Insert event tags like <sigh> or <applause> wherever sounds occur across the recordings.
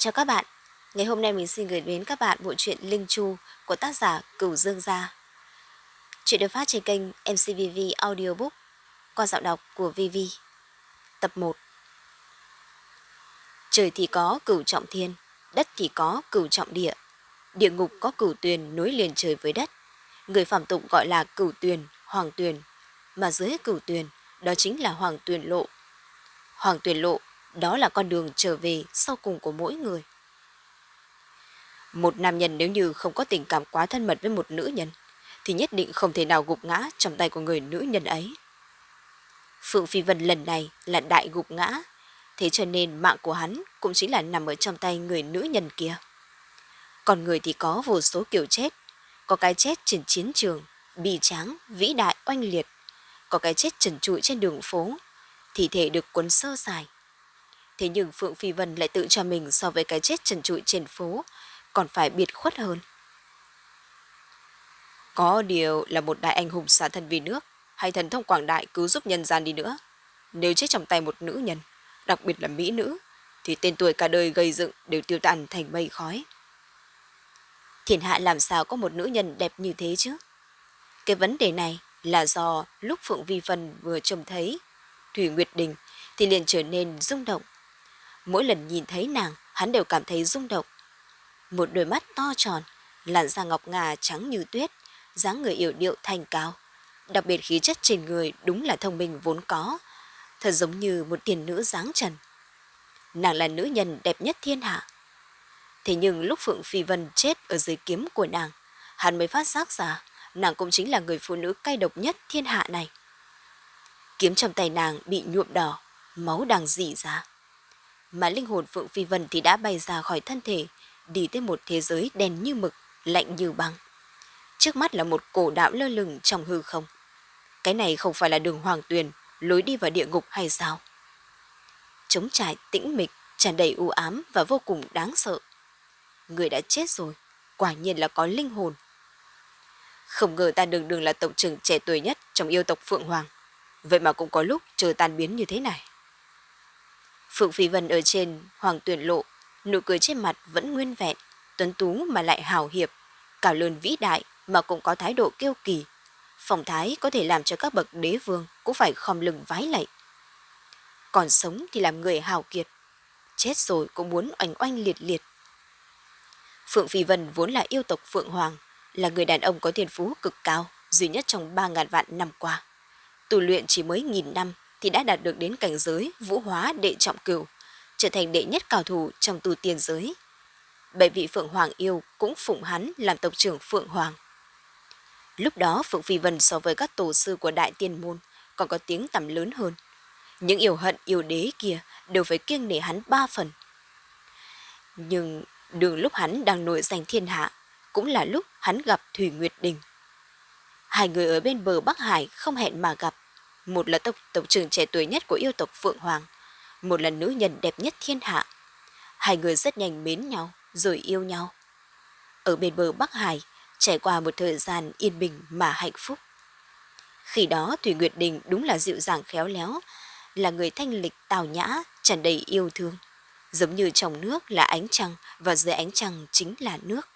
Chào các bạn, ngày hôm nay mình xin gửi đến các bạn bộ truyện Linh Chu của tác giả Cửu Dương Gia. Chuyện được phát trên kênh MCVV Audiobook qua giọng đọc của VV. Tập 1 Trời thì có cửu trọng thiên, đất thì có cửu trọng địa. Địa ngục có cửu tuyền nối liền trời với đất. Người phạm tục gọi là cửu tuyền, hoàng tuyền, mà dưới cửu tuyền đó chính là hoàng tuyền lộ. Hoàng tuyền lộ đó là con đường trở về sau cùng của mỗi người. Một nam nhân nếu như không có tình cảm quá thân mật với một nữ nhân, thì nhất định không thể nào gục ngã trong tay của người nữ nhân ấy. Phượng Phi Vân lần này là đại gục ngã, thế cho nên mạng của hắn cũng chính là nằm ở trong tay người nữ nhân kia. Còn người thì có vô số kiểu chết, có cái chết trên chiến trường, bị tráng, vĩ đại, oanh liệt, có cái chết trần trụi trên đường phố, thi thể được cuốn sơ sài, Thế nhưng Phượng Phi Vân lại tự cho mình so với cái chết trần trụi trên phố, còn phải biệt khuất hơn. Có điều là một đại anh hùng xả thân vì nước, hay thần thông quảng đại cứu giúp nhân gian đi nữa. Nếu chết trong tay một nữ nhân, đặc biệt là mỹ nữ, thì tên tuổi cả đời gây dựng đều tiêu tan thành mây khói. Thiên hạ làm sao có một nữ nhân đẹp như thế chứ? Cái vấn đề này là do lúc Phượng Vi Vân vừa trông thấy Thủy Nguyệt Đình thì liền trở nên rung động Mỗi lần nhìn thấy nàng, hắn đều cảm thấy rung động. Một đôi mắt to tròn, làn da ngọc ngà trắng như tuyết, dáng người yểu điệu thanh cao. Đặc biệt khí chất trên người đúng là thông minh vốn có, thật giống như một tiền nữ dáng trần. Nàng là nữ nhân đẹp nhất thiên hạ. Thế nhưng lúc Phượng Phi Vân chết ở dưới kiếm của nàng, hắn mới phát giác ra nàng cũng chính là người phụ nữ cay độc nhất thiên hạ này. Kiếm trong tay nàng bị nhuộm đỏ, máu đang dỉ ra mà linh hồn Phượng Phi Vân thì đã bay ra khỏi thân thể, đi tới một thế giới đen như mực, lạnh như băng. Trước mắt là một cổ đạo lơ lửng trong hư không. Cái này không phải là đường hoàng tuyền, lối đi vào địa ngục hay sao? Trống trải tĩnh mịch, tràn đầy u ám và vô cùng đáng sợ. Người đã chết rồi, quả nhiên là có linh hồn. Không ngờ ta đường đường là tổng trưởng trẻ tuổi nhất trong yêu tộc Phượng Hoàng. Vậy mà cũng có lúc chờ tan biến như thế này. Phượng Phi Vân ở trên hoàng tuyển lộ, nụ cười trên mặt vẫn nguyên vẹn, tuấn tú mà lại hào hiệp, cả lớn vĩ đại mà cũng có thái độ kiêu kỳ. Phong thái có thể làm cho các bậc đế vương cũng phải khom lưng vái lạy. Còn sống thì làm người hào kiệt, chết rồi cũng muốn oanh oanh liệt liệt. Phượng Phi Vân vốn là yêu tộc Phượng Hoàng, là người đàn ông có thiên phú cực cao, duy nhất trong 3.000 vạn năm qua. Tu luyện chỉ mới nghìn năm thì đã đạt được đến cảnh giới vũ hóa đệ trọng cửu, trở thành đệ nhất cao thủ trong tu tiên giới. Bảy vị Phượng Hoàng yêu cũng phụng hắn làm tộc trưởng Phượng Hoàng. Lúc đó Phượng Phi Vân so với các tổ sư của Đại Tiên Môn còn có tiếng tầm lớn hơn. Những yêu hận yêu đế kia đều phải kiêng nể hắn ba phần. Nhưng đường lúc hắn đang nổi danh thiên hạ cũng là lúc hắn gặp Thủy Nguyệt Đình. Hai người ở bên bờ Bắc Hải không hẹn mà gặp một là tộc tộc trưởng trẻ tuổi nhất của yêu tộc Phượng Hoàng, một là nữ nhân đẹp nhất thiên hạ. Hai người rất nhanh mến nhau, rồi yêu nhau. Ở bên bờ Bắc Hải, trải qua một thời gian yên bình mà hạnh phúc. Khi đó Thủy Nguyệt Đình đúng là dịu dàng khéo léo, là người thanh lịch tào nhã, tràn đầy yêu thương. Giống như trong nước là ánh trăng và dưới ánh trăng chính là nước.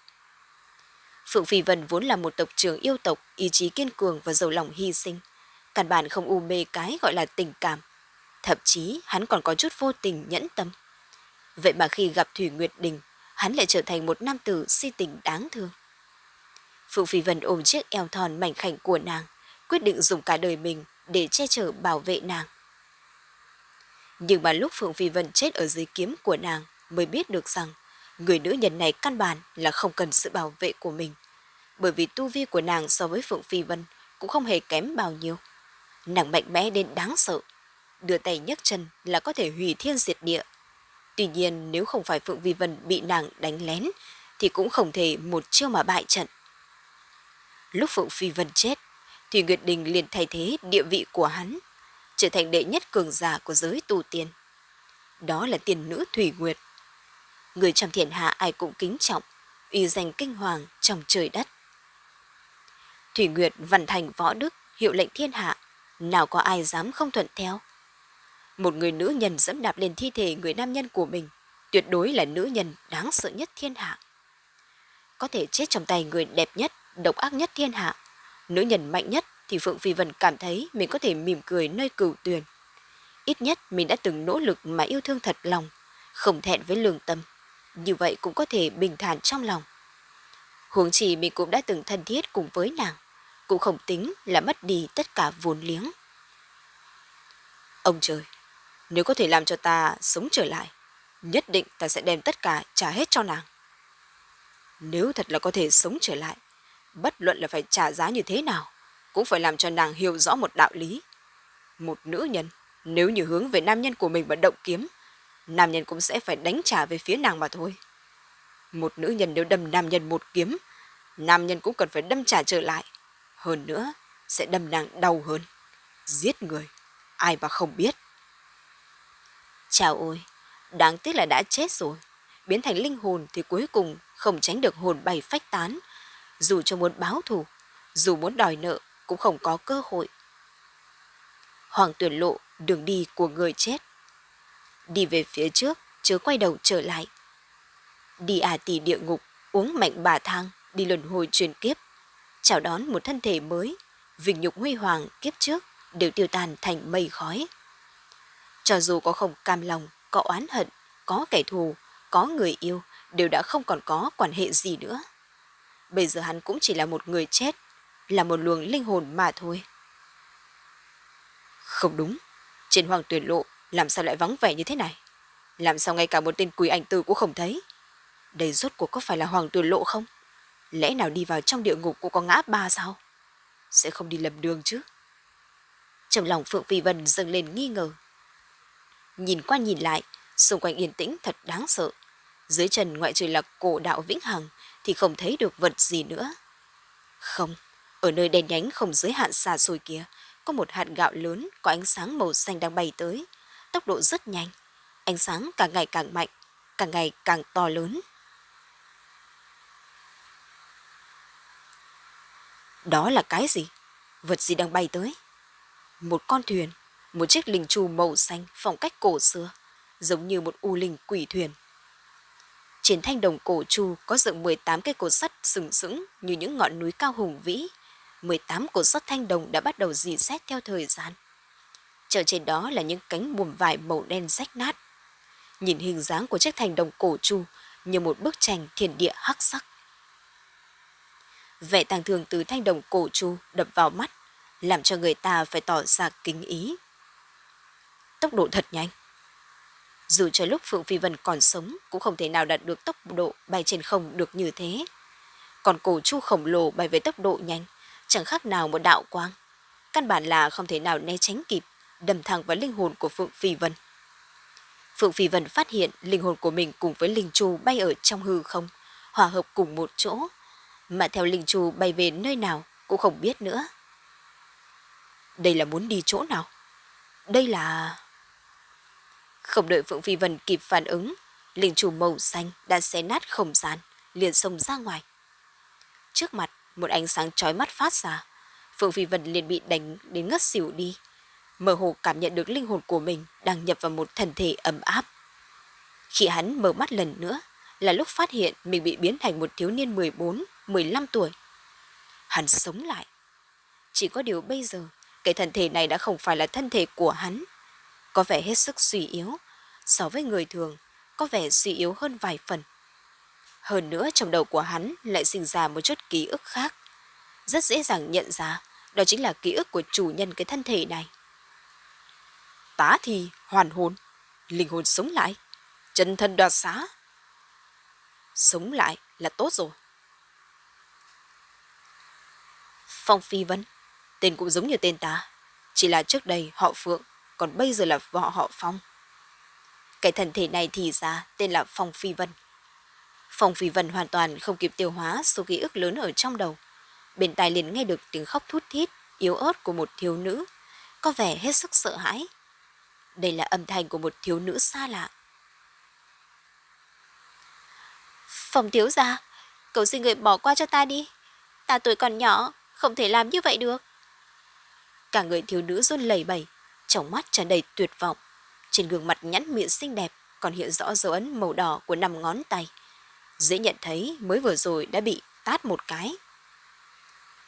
Phượng Phi Vân vốn là một tộc trưởng yêu tộc, ý chí kiên cường và giàu lòng hy sinh căn bản không u mê cái gọi là tình cảm. Thậm chí hắn còn có chút vô tình nhẫn tâm. Vậy mà khi gặp Thủy Nguyệt Đình, hắn lại trở thành một nam tử si tình đáng thương. Phượng Phi Vân ôm chiếc eo thon mảnh khảnh của nàng, quyết định dùng cả đời mình để che chở bảo vệ nàng. Nhưng mà lúc Phượng Phi Vân chết ở dưới kiếm của nàng mới biết được rằng người nữ nhân này căn bản là không cần sự bảo vệ của mình. Bởi vì tu vi của nàng so với Phượng Phi Vân cũng không hề kém bao nhiêu. Nàng mạnh mẽ đến đáng sợ. Đưa tay nhấc chân là có thể hủy thiên diệt địa. Tuy nhiên nếu không phải Phượng Vi Vân bị nàng đánh lén thì cũng không thể một chiêu mà bại trận. Lúc Phượng Phi Vân chết thì Nguyệt Đình liền thay thế địa vị của hắn trở thành đệ nhất cường giả của giới tu tiên. Đó là tiền nữ Thủy Nguyệt. Người trong thiên hạ ai cũng kính trọng, uy danh kinh hoàng trong trời đất. Thủy Nguyệt văn thành võ đức, hiệu lệnh thiên hạ, nào có ai dám không thuận theo. Một người nữ nhân dẫm đạp lên thi thể người nam nhân của mình, tuyệt đối là nữ nhân đáng sợ nhất thiên hạ. Có thể chết trong tay người đẹp nhất, độc ác nhất thiên hạ, nữ nhân mạnh nhất thì Phượng Phi Vân cảm thấy mình có thể mỉm cười nơi cửu tuyền. Ít nhất mình đã từng nỗ lực mà yêu thương thật lòng, không thẹn với lương tâm. Như vậy cũng có thể bình thản trong lòng. Huống chỉ mình cũng đã từng thân thiết cùng với nàng, cũng không tính là mất đi tất cả vốn liếng. Ông trời, nếu có thể làm cho ta sống trở lại, nhất định ta sẽ đem tất cả trả hết cho nàng. Nếu thật là có thể sống trở lại, bất luận là phải trả giá như thế nào, cũng phải làm cho nàng hiểu rõ một đạo lý. Một nữ nhân, nếu như hướng về nam nhân của mình mà động kiếm, nam nhân cũng sẽ phải đánh trả về phía nàng mà thôi. Một nữ nhân nếu đâm nam nhân một kiếm, nam nhân cũng cần phải đâm trả trở lại. Hơn nữa, sẽ đâm nàng đau hơn. Giết người, ai mà không biết. Chào ôi, đáng tiếc là đã chết rồi. Biến thành linh hồn thì cuối cùng không tránh được hồn bay phách tán. Dù cho muốn báo thù, dù muốn đòi nợ cũng không có cơ hội. Hoàng tuyển lộ đường đi của người chết. Đi về phía trước, chớ quay đầu trở lại. Đi à tì địa ngục, uống mạnh bà thang, đi luân hồi truyền kiếp. Chào đón một thân thể mới, vinh nhục huy hoàng kiếp trước đều tiêu tan thành mây khói. Cho dù có không cam lòng, có oán hận, có kẻ thù, có người yêu, đều đã không còn có quan hệ gì nữa. Bây giờ hắn cũng chỉ là một người chết, là một luồng linh hồn mà thôi. Không đúng, trên hoàng tuyển lộ làm sao lại vắng vẻ như thế này? Làm sao ngay cả một tên quỷ ảnh tử cũng không thấy? Đây rốt cuộc có phải là hoàng tuyển lộ không? Lẽ nào đi vào trong địa ngục cũng có ngã ba sao? Sẽ không đi lầm đường chứ? Trong lòng Phượng Phi Vân dâng lên nghi ngờ. Nhìn qua nhìn lại, xung quanh yên tĩnh thật đáng sợ. Dưới chân ngoại trừ là cổ đạo vĩnh hằng thì không thấy được vật gì nữa. Không, ở nơi đèn nhánh không giới hạn xa xôi kia, có một hạt gạo lớn có ánh sáng màu xanh đang bay tới. Tốc độ rất nhanh. Ánh sáng càng ngày càng mạnh, càng ngày càng to lớn. Đó là cái gì? Vật gì đang bay tới? Một con thuyền, một chiếc linh trù màu xanh phong cách cổ xưa, giống như một u linh quỷ thuyền. Trên thanh đồng cổ chu có dựng 18 cây cột sắt sừng sững như những ngọn núi cao hùng vĩ. 18 cột sắt thanh đồng đã bắt đầu dì xét theo thời gian. Trở trên đó là những cánh buồm vải màu đen rách nát. Nhìn hình dáng của chiếc thanh đồng cổ chu như một bức tranh thiên địa hắc sắc. Vẻ tàng thường từ thanh đồng cổ chu đập vào mắt, làm cho người ta phải tỏ ra kính ý. Tốc độ thật nhanh. Dù cho lúc Phượng Phi Vân còn sống cũng không thể nào đạt được tốc độ bay trên không được như thế. Còn cổ chu khổng lồ bay với tốc độ nhanh, chẳng khác nào một đạo quang. Căn bản là không thể nào né tránh kịp, đâm thẳng vào linh hồn của Phượng Phi Vân. Phượng Phi Vân phát hiện linh hồn của mình cùng với linh chu bay ở trong hư không, hòa hợp cùng một chỗ, mà theo linh chu bay về nơi nào cũng không biết nữa. Đây là muốn đi chỗ nào? Đây là... Không đợi Phượng Phi Vân kịp phản ứng, linh chủ màu xanh đã xé nát không gian, liền xông ra ngoài. Trước mặt, một ánh sáng chói mắt phát ra. Phượng Phi Vân liền bị đánh đến ngất xỉu đi. Mơ hồ cảm nhận được linh hồn của mình đang nhập vào một thân thể ấm áp. Khi hắn mở mắt lần nữa, là lúc phát hiện mình bị biến thành một thiếu niên 14, 15 tuổi. Hắn sống lại. Chỉ có điều bây giờ, cái thân thể này đã không phải là thân thể của hắn, có vẻ hết sức suy yếu, so với người thường, có vẻ suy yếu hơn vài phần. Hơn nữa trong đầu của hắn lại sinh ra một chút ký ức khác. Rất dễ dàng nhận ra đó chính là ký ức của chủ nhân cái thân thể này. Tá thì hoàn hồn, linh hồn sống lại, chân thân đoạt xá. Sống lại là tốt rồi. Phong Phi Vân, tên cũng giống như tên ta, chỉ là trước đây họ Phượng còn bây giờ là họ họ Phong. Cái thần thể này thì ra tên là Phong Phi Vân. Phong Phi Vân hoàn toàn không kịp tiêu hóa số ký ức lớn ở trong đầu. Bên tai liền nghe được tiếng khóc thút thít, yếu ớt của một thiếu nữ, có vẻ hết sức sợ hãi. Đây là âm thanh của một thiếu nữ xa lạ. Phong thiếu gia, cậu xin người bỏ qua cho ta đi. Ta tuổi còn nhỏ, không thể làm như vậy được. Cả người thiếu nữ run lẩy bẩy, trong mắt tràn đầy tuyệt vọng. Trên gương mặt nhẵn miệng xinh đẹp còn hiện rõ dấu ấn màu đỏ của năm ngón tay. Dễ nhận thấy mới vừa rồi đã bị tát một cái.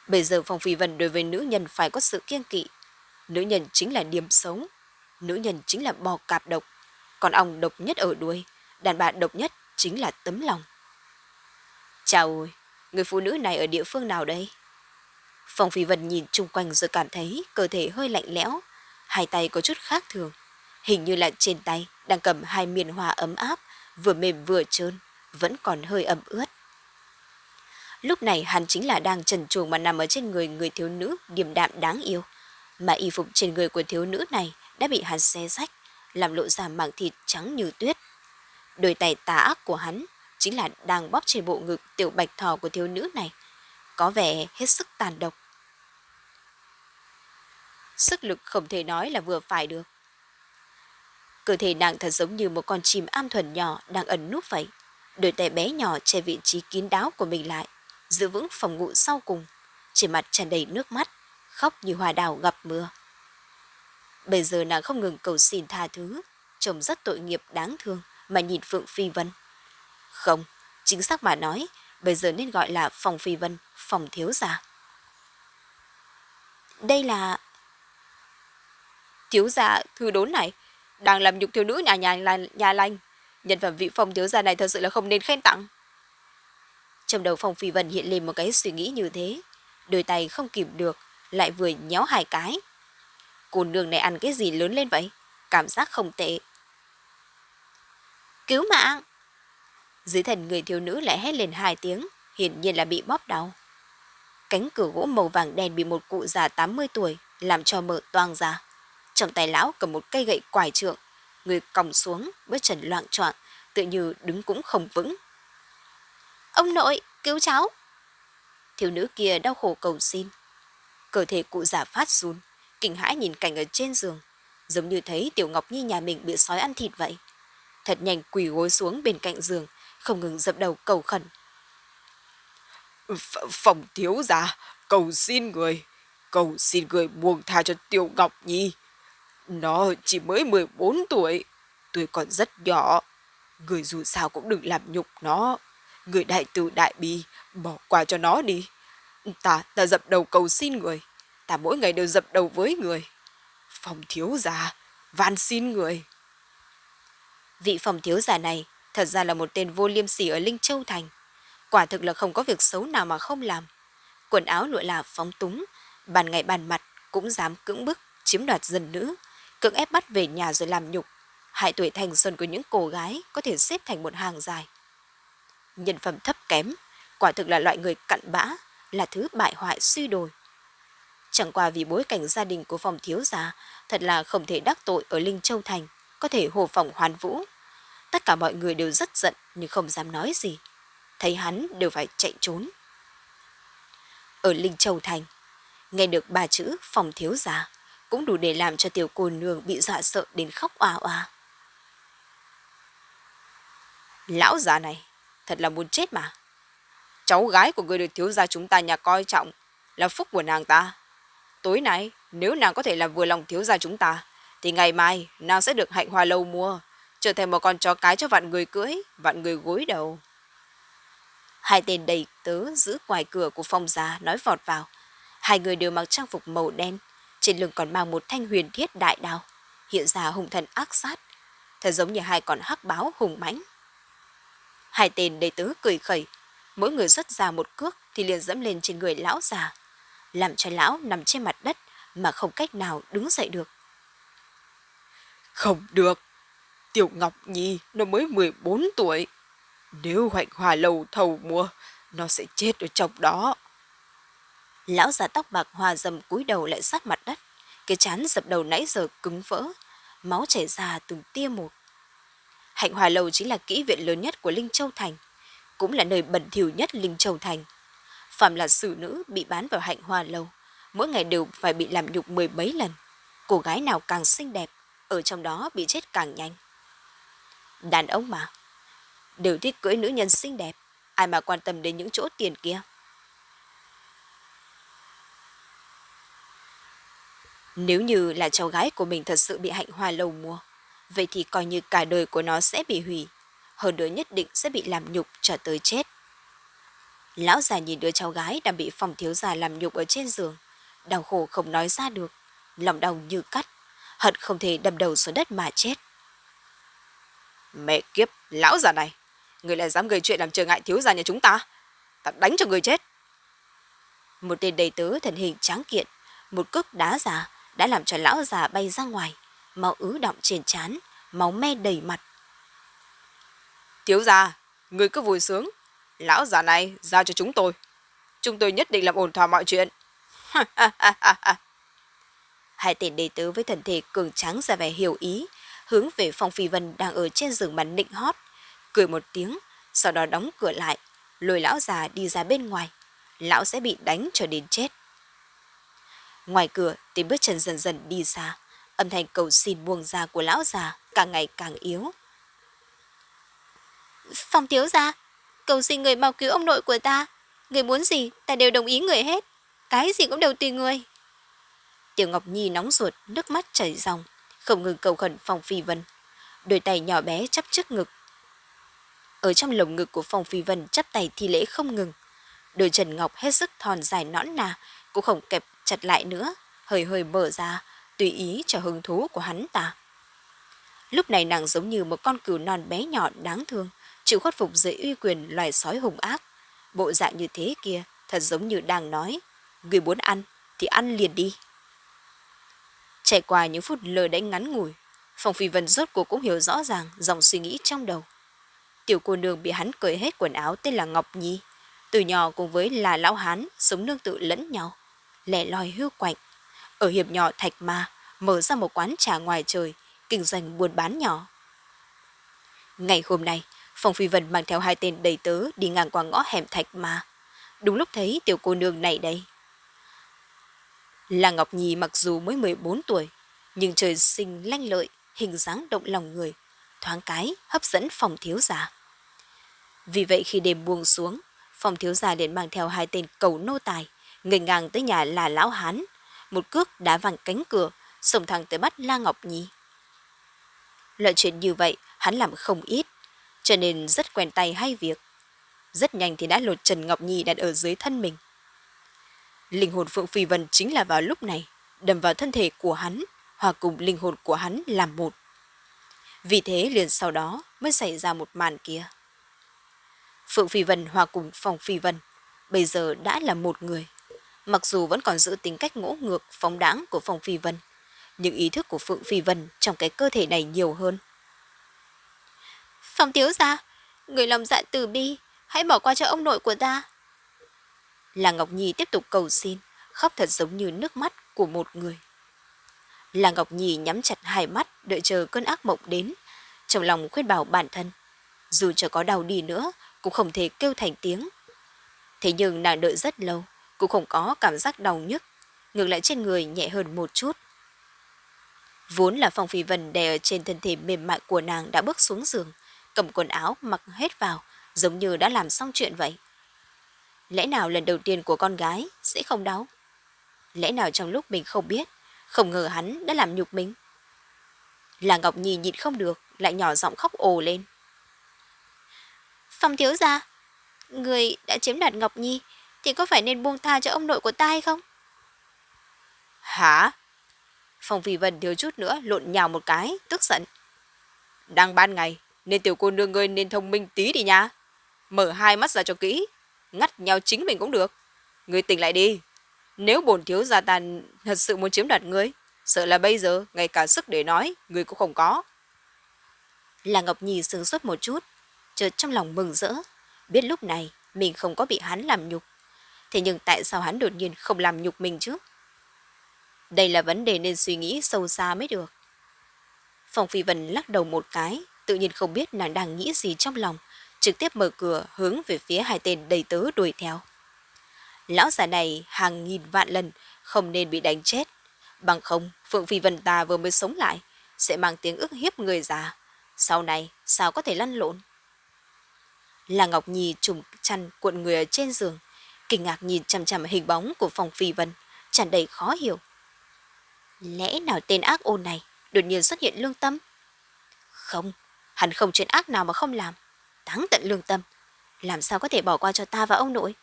Bây giờ Phong Phi Vân đối với nữ nhân phải có sự kiêng kỵ. Nữ nhân chính là điểm sống. Nữ nhân chính là bò cạp độc. Còn ong độc nhất ở đuôi. Đàn bà độc nhất chính là tấm lòng. Chào ơi, người phụ nữ này ở địa phương nào đây? Phong Phi Vân nhìn chung quanh rồi cảm thấy cơ thể hơi lạnh lẽo. Hai tay có chút khác thường. Hình như là trên tay đang cầm hai miền hoa ấm áp, vừa mềm vừa trơn, vẫn còn hơi ẩm ướt. Lúc này hắn chính là đang trần truồng mà nằm ở trên người người thiếu nữ điềm đạm đáng yêu. Mà y phục trên người của thiếu nữ này đã bị hắn xé rách, làm lộ ra mảng thịt trắng như tuyết. Đôi tay tà ác của hắn chính là đang bóp trên bộ ngực tiểu bạch thỏ của thiếu nữ này. Có vẻ hết sức tàn độc. Sức lực không thể nói là vừa phải được. Cơ thể nàng thật giống như một con chim am thuần nhỏ đang ẩn núp vậy. Đôi tay bé nhỏ che vị trí kín đáo của mình lại, giữ vững phòng ngụ sau cùng, trên mặt tràn đầy nước mắt, khóc như hoa đào gặp mưa. Bây giờ nàng không ngừng cầu xin tha thứ, chồng rất tội nghiệp đáng thương mà nhìn Phượng Phi Vân. Không, chính xác mà nói, bây giờ nên gọi là phòng Phi Vân, phòng thiếu gia. Đây là... Thiếu gia thư đốn này, đang làm nhục thiếu nữ nhà nhà, nhà, nhà lành. Nhân phẩm vị phòng thiếu gia này thật sự là không nên khen tặng. Trong đầu phòng phi vân hiện lên một cái suy nghĩ như thế. Đôi tay không kịp được, lại vừa nhéo hai cái. Cô nương này ăn cái gì lớn lên vậy? Cảm giác không tệ. Cứu mạng! Dưới thần người thiếu nữ lại hét lên hai tiếng, hiển nhiên là bị bóp đau. Cánh cửa gỗ màu vàng đen bị một cụ già 80 tuổi làm cho mở toang ra. Trong tay lão cầm một cây gậy quải trượng, người còng xuống, bước chân loạn choạng, tự như đứng cũng không vững. Ông nội, cứu cháu! Thiếu nữ kia đau khổ cầu xin. Cơ thể cụ già phát run, kinh hãi nhìn cảnh ở trên giường, giống như thấy Tiểu Ngọc Nhi nhà mình bị sói ăn thịt vậy. Thật nhanh quỳ gối xuống bên cạnh giường, không ngừng dập đầu cầu khẩn. Ph phòng thiếu gia, cầu xin người, cầu xin người buông tha cho Tiểu Ngọc Nhi. Nó chỉ mới 14 tuổi, tuổi còn rất nhỏ. Người dù sao cũng đừng làm nhục nó. Người đại tử đại bi, bỏ qua cho nó đi. Ta, ta dập đầu cầu xin người. Ta mỗi ngày đều dập đầu với người. Phòng thiếu gia, van xin người. Vị phòng thiếu gia này thật ra là một tên vô liêm sỉ ở Linh Châu Thành. Quả thực là không có việc xấu nào mà không làm. Quần áo lụa là phóng túng, bàn ngày bàn mặt cũng dám cưỡng bức, chiếm đoạt dân nữ, cưỡng ép bắt về nhà rồi làm nhục. hại tuổi thanh xuân của những cô gái có thể xếp thành một hàng dài. Nhân phẩm thấp kém, quả thực là loại người cặn bã, là thứ bại hoại suy đồi. Chẳng qua vì bối cảnh gia đình của phòng thiếu gia thật là không thể đắc tội ở Linh Châu Thành, có thể hồ phòng hoàn vũ. Tất cả mọi người đều rất giận nhưng không dám nói gì. Thấy hắn đều phải chạy trốn. Ở Linh Châu Thành, nghe được ba chữ phòng thiếu gia cũng đủ để làm cho tiểu cô nương bị dọa sợ đến khóc oa oa. Lão già này, thật là muốn chết mà. Cháu gái của người được thiếu gia chúng ta nhà coi trọng là phúc của nàng ta. Tối nay, nếu nàng có thể làm vừa lòng thiếu gia chúng ta, thì ngày mai nàng sẽ được hạnh hoa lâu mua, trở thành một con chó cái cho vạn người cưỡi, vạn người gối đầu. Hai tên đầy tớ giữ ngoài cửa của phong gia nói vọt vào. Hai người đều mặc trang phục màu đen, trên lưng còn mang một thanh huyền thiết đại đao, hiện ra hung thần ác sát, thật giống như hai con hắc báo hùng mãnh. Hai tên đầy tớ cười khẩy, mỗi người xuất ra một cước thì liền dẫm lên trên người lão già, làm cho lão nằm trên mặt đất mà không cách nào đứng dậy được. Không được, Tiểu Ngọc Nhi nó mới 14 tuổi. Nếu hoạnh hòa lầu thầu mua, nó sẽ chết ở trong đó. Lão già tóc bạc hòa dầm cúi đầu lại sát mặt đất, cái chán dập đầu nãy giờ cứng vỡ, máu chảy ra từng tia một. Hạnh Hòa Lầu chính là kỹ viện lớn nhất của Linh Châu Thành, cũng là nơi bẩn thỉu nhất Linh Châu Thành. Phạm là xử nữ bị bán vào Hạnh Hòa Lầu, mỗi ngày đều phải bị làm nhục mười mấy lần. Cô gái nào càng xinh đẹp, ở trong đó bị chết càng nhanh. Đàn ông mà, đều thích cưỡi nữ nhân xinh đẹp, ai mà quan tâm đến những chỗ tiền kia. Nếu như là cháu gái của mình thật sự bị hạnh hoa lầu mua, vậy thì coi như cả đời của nó sẽ bị hủy, hơn nữa nhất định sẽ bị làm nhục cho tới chết. Lão già nhìn đứa cháu gái đang bị phòng thiếu gia làm nhục ở trên giường, đau khổ không nói ra được, lòng đau như cắt, hận không thể đâm đầu xuống đất mà chết. Mẹ kiếp, lão già này, người lại dám gây chuyện làm trở ngại thiếu gia nhà chúng ta, ta đánh cho người chết. Một tên đầy tớ thần hình tráng kiện, một cước đá già đã làm cho lão già bay ra ngoài, máu ứ động trên trán, máu me đầy mặt. Thiếu gia, người cứ vui sướng, lão già này giao cho chúng tôi. Chúng tôi nhất định làm ổn thỏa mọi chuyện. <laughs> Hai tên đầy tớ với thần thể cường tráng ra vẻ hiểu ý, hướng về Phong Phi Vân đang ở trên giường màn nịnh hót, cười một tiếng, sau đó đóng cửa lại, lôi lão già đi ra bên ngoài. Lão sẽ bị đánh cho đến chết. Ngoài cửa, tiếng bước chân dần dần đi xa, âm thanh cầu xin buông ra của lão già càng ngày càng yếu. Phong thiếu gia, cầu xin người mau cứu ông nội của ta. Người muốn gì, ta đều đồng ý người hết. Cái gì cũng đều tùy người. Tiểu Ngọc Nhi nóng ruột, nước mắt chảy ròng, không ngừng cầu khẩn Phong Phi Vân. Đôi tay nhỏ bé chắp trước ngực. Ở trong lồng ngực của Phong Phi Vân chắp tay thi lễ không ngừng. Đôi chân ngọc hết sức thon dài nõn nà, cũng không kẹp chặt lại nữa, hơi hơi mở ra, tùy ý cho hứng thú của hắn ta. Lúc này nàng giống như một con cừu non bé nhỏ đáng thương, chịu khuất phục dưới uy quyền loài sói hùng ác. Bộ dạng như thế kia thật giống như đang nói, người muốn ăn thì ăn liền đi. Trải qua những phút lờ đánh ngắn ngủi, Phong Phi Vân rốt cuộc cũng hiểu rõ ràng dòng suy nghĩ trong đầu. Tiểu cô nương bị hắn cởi hết quần áo tên là Ngọc Nhi, từ nhỏ cùng với là lão hán sống nương tự lẫn nhau, lẻ loi hưu quạnh. Ở hiệp nhỏ Thạch Ma, mở ra một quán trà ngoài trời, kinh doanh buôn bán nhỏ. Ngày hôm nay, Phong Phi Vân mang theo hai tên đầy tớ đi ngang qua ngõ hẻm Thạch Ma. Đúng lúc thấy tiểu cô nương này đây. Là Ngọc Nhi mặc dù mới 14 tuổi, nhưng trời sinh lanh lợi, hình dáng động lòng người, thoáng cái hấp dẫn phòng thiếu gia. Vì vậy khi đêm buông xuống, phòng thiếu gia liền mang theo hai tên cầu nô tài, ngây ngang tới nhà là lão hán, một cước đá vàng cánh cửa, xông thẳng tới bắt La Ngọc Nhi. Loại chuyện như vậy hắn làm không ít, cho nên rất quen tay hay việc. Rất nhanh thì đã lột Trần Ngọc Nhi đặt ở dưới thân mình. Linh hồn Phượng Phi Vân chính là vào lúc này, đâm vào thân thể của hắn, hòa cùng linh hồn của hắn làm một. Vì thế liền sau đó mới xảy ra một màn kia. Phượng Phi Vân hòa cùng Phong Phi Vân, bây giờ đã là một người. Mặc dù vẫn còn giữ tính cách ngỗ ngược, phóng đáng của Phong Phi Vân, nhưng ý thức của Phượng Phi Vân trong cái cơ thể này nhiều hơn. Phong thiếu gia, người lòng dạ từ bi, hãy bỏ qua cho ông nội của ta. Là Ngọc Nhi tiếp tục cầu xin, khóc thật giống như nước mắt của một người. Là Ngọc Nhi nhắm chặt hai mắt đợi chờ cơn ác mộng đến, trong lòng khuyên bảo bản thân. Dù cho có đau đi nữa, cũng không thể kêu thành tiếng. Thế nhưng nàng đợi rất lâu, cũng không có cảm giác đau nhức, ngược lại trên người nhẹ hơn một chút. Vốn là Phong Phi Vân đè ở trên thân thể mềm mại của nàng đã bước xuống giường, cầm quần áo mặc hết vào, giống như đã làm xong chuyện vậy. Lẽ nào lần đầu tiên của con gái sẽ không đau? Lẽ nào trong lúc mình không biết, không ngờ hắn đã làm nhục mình? Là Ngọc Nhi nhịn không được, lại nhỏ giọng khóc ồ lên. Phong thiếu gia, người đã chiếm đoạt Ngọc Nhi thì có phải nên buông tha cho ông nội của ta hay không? Hả? Phong Phi Vân thiếu chút nữa lộn nhào một cái, tức giận. Đang ban ngày, nên tiểu cô nương ngươi nên thông minh tí đi nha. Mở hai mắt ra cho kỹ, ngắt nhau chính mình cũng được. Ngươi tỉnh lại đi. Nếu bổn thiếu gia tàn thật sự muốn chiếm đoạt ngươi, sợ là bây giờ ngay cả sức để nói, ngươi cũng không có. Là Ngọc Nhi sướng suốt một chút, chợt trong lòng mừng rỡ, biết lúc này mình không có bị hắn làm nhục. Thế nhưng tại sao hắn đột nhiên không làm nhục mình chứ? Đây là vấn đề nên suy nghĩ sâu xa mới được. Phòng Phi Vân lắc đầu một cái, tự nhiên không biết nàng đang nghĩ gì trong lòng, trực tiếp mở cửa hướng về phía hai tên đầy tớ đuổi theo. Lão già này hàng nghìn vạn lần không nên bị đánh chết. Bằng không, Phượng Phi Vân ta vừa mới sống lại, sẽ mang tiếng ức hiếp người già. Sau này, sao có thể lăn lộn? Là Ngọc Nhi trùng chăn cuộn người ở trên giường, kinh ngạc nhìn chằm chằm hình bóng của phòng Phi Vân, tràn đầy khó hiểu. Lẽ nào tên ác ôn này đột nhiên xuất hiện lương tâm? Không, hắn không chuyện ác nào mà không làm táng tận lương tâm. Làm sao có thể bỏ qua cho ta và ông nội?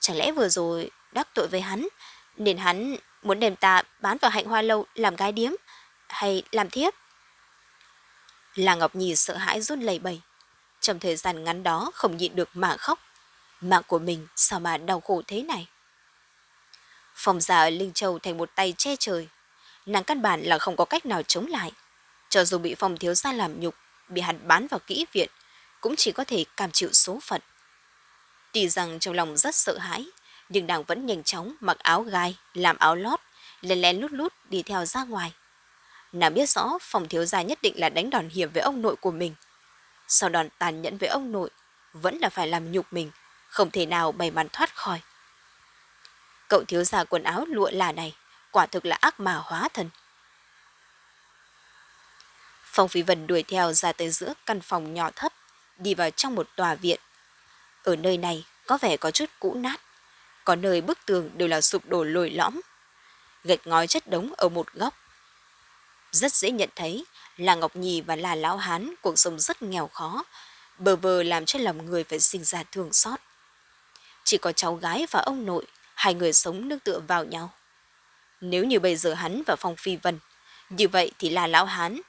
Chẳng lẽ vừa rồi đắc tội với hắn, nên hắn muốn đem ta bán vào hạnh hoa lâu làm gái điếm, hay làm thiếp? Là Ngọc Nhi sợ hãi run lẩy bẩy. Trong thời gian ngắn đó không nhịn được mà khóc. Mạng của mình sao mà đau khổ thế này? Phòng già ở Linh Châu thành một tay che trời. Nàng căn bản là không có cách nào chống lại. Cho dù bị phòng thiếu gia làm nhục, bị hắn bán vào kỹ viện, cũng chỉ có thể cam chịu số phận. Tuy rằng trong lòng rất sợ hãi, nhưng nàng vẫn nhanh chóng mặc áo gai, làm áo lót, lén lén lút lút đi theo ra ngoài. Nàng biết rõ phòng thiếu gia nhất định là đánh đòn hiểm với ông nội của mình. Sau đòn tàn nhẫn với ông nội, vẫn là phải làm nhục mình, không thể nào bày màn thoát khỏi. Cậu thiếu gia quần áo lụa là này, quả thực là ác mà hóa thần. Phong Phi Vân đuổi theo ra tới giữa căn phòng nhỏ thấp, đi vào trong một tòa viện. Ở nơi này có vẻ có chút cũ nát, có nơi bức tường đều là sụp đổ lồi lõm. Gạch ngói chất đống ở một góc. Rất dễ nhận thấy là Ngọc Nhi và là Lão Hán cuộc sống rất nghèo khó, bờ vờ làm cho lòng người phải sinh ra thương xót. Chỉ có cháu gái và ông nội, hai người sống nương tựa vào nhau. Nếu như bây giờ hắn và Phong Phi Vân, như vậy thì là Lão Hán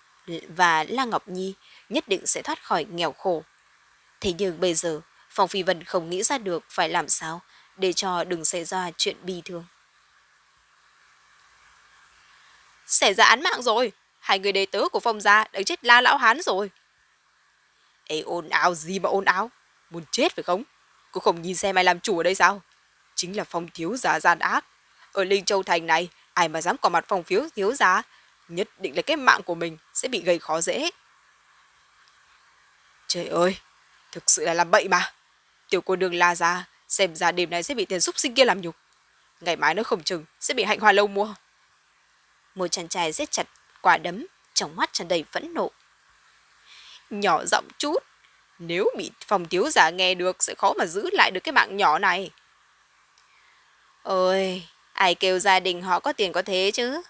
và La Ngọc Nhi nhất định sẽ thoát khỏi nghèo khổ. Thế nhưng bây giờ, Phong Phi Vân không nghĩ ra được phải làm sao để cho đừng xảy ra chuyện bi thương. Xảy ra án mạng rồi, hai người đệ tớ của Phong gia đã chết la lão hán rồi. Ê ồn ào gì mà ồn ào, muốn chết phải không? Cô không nhìn xem ai làm chủ ở đây sao? Chính là Phong thiếu giả gian ác. Ở Linh Châu Thành này, ai mà dám có mặt Phong phiếu thiếu giả, nhất định là cái mạng của mình sẽ bị gây khó dễ. Trời ơi, thực sự là làm bậy mà. Tiểu cô đường la ra, xem ra đêm nay sẽ bị tiền xúc sinh kia làm nhục. Ngày mai nó không chừng, sẽ bị hạnh hoa lâu mua. Một chàng trai giết chặt quả đấm, trong mắt tràn đầy phẫn nộ. Nhỏ giọng chút, nếu bị phòng thiếu giả nghe được sẽ khó mà giữ lại được cái mạng nhỏ này. Ôi, ai kêu gia đình họ có tiền có thế chứ?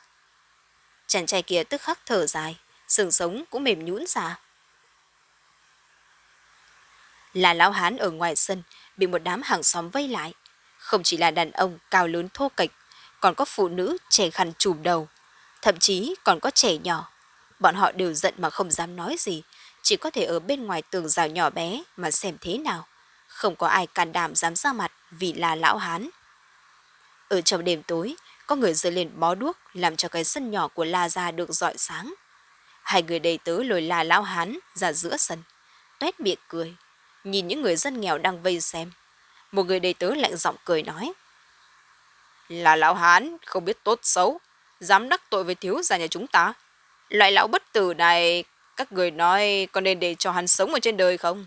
Chàng trai kia tức khắc thở dài, sừng sống cũng mềm nhũn ra. Là lão hán ở ngoài sân, bị một đám hàng xóm vây lại. Không chỉ là đàn ông cao lớn thô kệch, còn có phụ nữ trẻ khăn trùm đầu, thậm chí còn có trẻ nhỏ. Bọn họ đều giận mà không dám nói gì, chỉ có thể ở bên ngoài tường rào nhỏ bé mà xem thế nào. Không có ai can đảm dám ra mặt vì là lão hán. Ở trong đêm tối, có người rơi lên bó đuốc làm cho cái sân nhỏ của La Gia được rọi sáng. Hai người đầy tớ lồi la lão hán ra giữa sân, tuét miệng cười, nhìn những người dân nghèo đang vây xem. Một người đầy tớ lạnh giọng cười nói. Là lão hán, không biết tốt xấu, dám đắc tội với thiếu gia nhà chúng ta. Loại lão bất tử này, các người nói có nên để cho hắn sống ở trên đời không?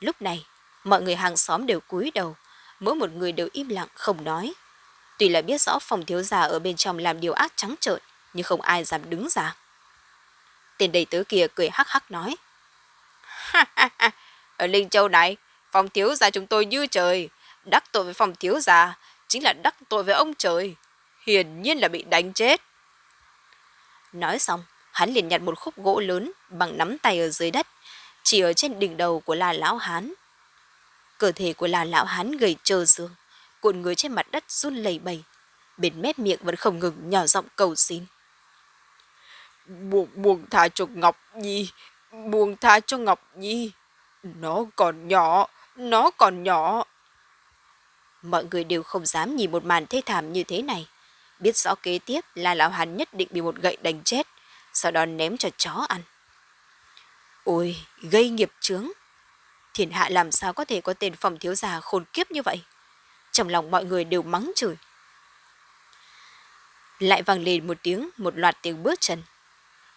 Lúc này, mọi người hàng xóm đều cúi đầu, mỗi một người đều im lặng không nói. Tuy là biết rõ phòng thiếu gia ở bên trong làm điều ác trắng trợn, nhưng không ai dám đứng ra. Tên đầy tớ kia cười hắc hắc nói. <laughs> ở Linh Châu này, phòng thiếu gia chúng tôi như trời. Đắc tội với phòng thiếu gia, chính là đắc tội với ông trời. Hiển nhiên là bị đánh chết. Nói xong, hắn liền nhặt một khúc gỗ lớn bằng nắm tay ở dưới đất, chỉ ở trên đỉnh đầu của là lão hán. Cơ thể của là lão hán gầy trơ xương, cuộn người trên mặt đất run lẩy bẩy, bên mép miệng vẫn không ngừng nhỏ giọng cầu xin. Buông, buông tha cho Ngọc Nhi, buông tha cho Ngọc Nhi. Nó còn nhỏ, nó còn nhỏ. Mọi người đều không dám nhìn một màn thê thảm như thế này. Biết rõ kế tiếp là lão hắn nhất định bị một gậy đánh chết, sau đó ném cho chó ăn. Ôi, gây nghiệp chướng. Thiên hạ làm sao có thể có tên phòng thiếu gia khôn kiếp như vậy? Trong lòng mọi người đều mắng chửi. Lại vang lên một tiếng, một loạt tiếng bước chân.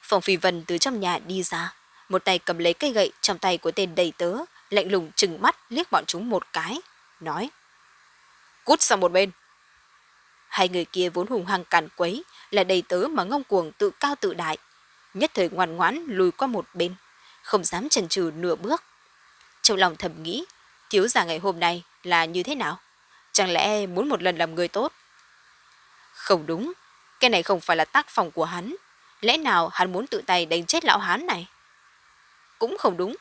Phòng phi vân từ trong nhà đi ra, một tay cầm lấy cây gậy trong tay của tên đầy tớ, lạnh lùng trừng mắt liếc bọn chúng một cái, nói. Cút sang một bên. Hai người kia vốn hùng hăng càn quấy, là đầy tớ mà ngông cuồng tự cao tự đại. Nhất thời ngoan ngoãn lùi qua một bên, không dám chần chừ nửa bước. Trong lòng thầm nghĩ, thiếu gia ngày hôm nay là như thế nào? Chẳng lẽ muốn một lần làm người tốt? Không đúng, cái này không phải là tác phòng của hắn. Lẽ nào hắn muốn tự tay đánh chết lão hán này? Cũng không đúng.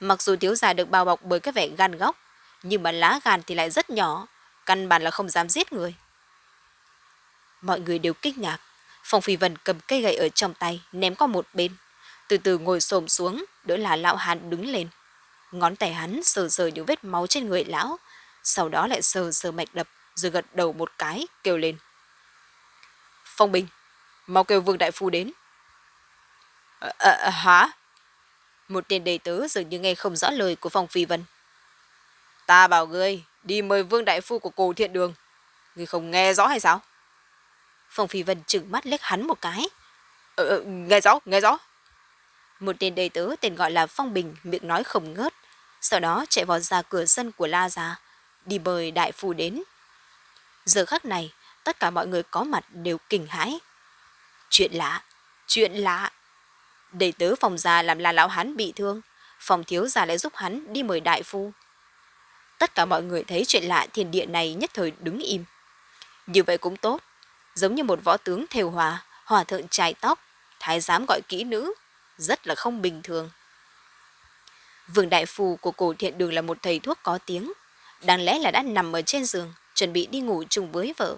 Mặc dù thiếu gia được bao bọc bởi cái vẻ gan góc, nhưng mà lá gan thì lại rất nhỏ, căn bản là không dám giết người. Mọi người đều kinh ngạc. Phong Phi Vân cầm cây gậy ở trong tay, ném qua một bên. Từ từ ngồi xổm xuống, đỡ là lão hàn đứng lên. Ngón tay hắn sờ sờ những vết máu trên người lão, sau đó lại sờ sờ mạch đập, rồi gật đầu một cái, kêu lên. Phong Bình, mau kêu Vương Đại Phu đến. À, à, hả? Một tên đầy tớ dường như nghe không rõ lời của Phong Phi Vân. Ta bảo ngươi đi mời Vương Đại Phu của cổ thiện đường. Ngươi không nghe rõ hay sao? Phong Phi Vân trừng mắt liếc hắn một cái. Ờ, ờ nghe rõ, nghe rõ. Một tên đầy tớ tên gọi là Phong Bình miệng nói không ngớt. Sau đó chạy vào ra cửa sân của La Gia, đi mời Đại Phu đến. Giờ khắc này, tất cả mọi người có mặt đều kinh hãi. Chuyện lạ, chuyện lạ. Đầy tớ phòng già làm là lão hắn bị thương, phòng thiếu già lại giúp hắn đi mời đại phu. Tất cả mọi người thấy chuyện lạ thiên địa này nhất thời đứng im. Như vậy cũng tốt, giống như một võ tướng thều hòa, hòa thượng trai tóc, thái giám gọi kỹ nữ, rất là không bình thường. Vương đại phu của cổ thiện đường là một thầy thuốc có tiếng, đáng lẽ là đã nằm ở trên giường, chuẩn bị đi ngủ chung với vợ.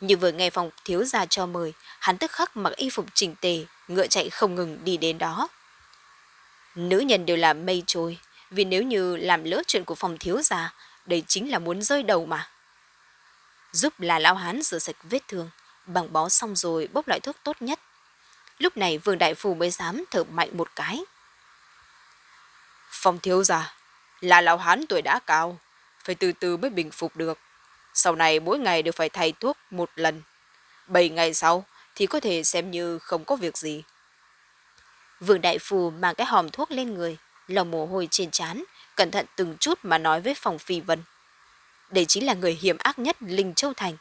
Nhưng vừa nghe phòng thiếu gia cho mời, hắn tức khắc mặc y phục chỉnh tề, ngựa chạy không ngừng đi đến đó. Nữ nhân đều là mây trôi, vì nếu như làm lỡ chuyện của phòng thiếu gia, đây chính là muốn rơi đầu mà. Giúp là lão hán rửa sạch vết thương, bằng bó xong rồi bốc loại thuốc tốt nhất. Lúc này vương đại phù mới dám thở mạnh một cái. Phòng thiếu gia, là lão hán tuổi đã cao, phải từ từ mới bình phục được. Sau này mỗi ngày đều phải thay thuốc một lần. Bảy ngày sau thì có thể xem như không có việc gì. Vương Đại Phù mang cái hòm thuốc lên người, lòng mồ hôi trên trán, cẩn thận từng chút mà nói với phòng phi vân. Đây chính là người hiểm ác nhất Linh Châu Thành.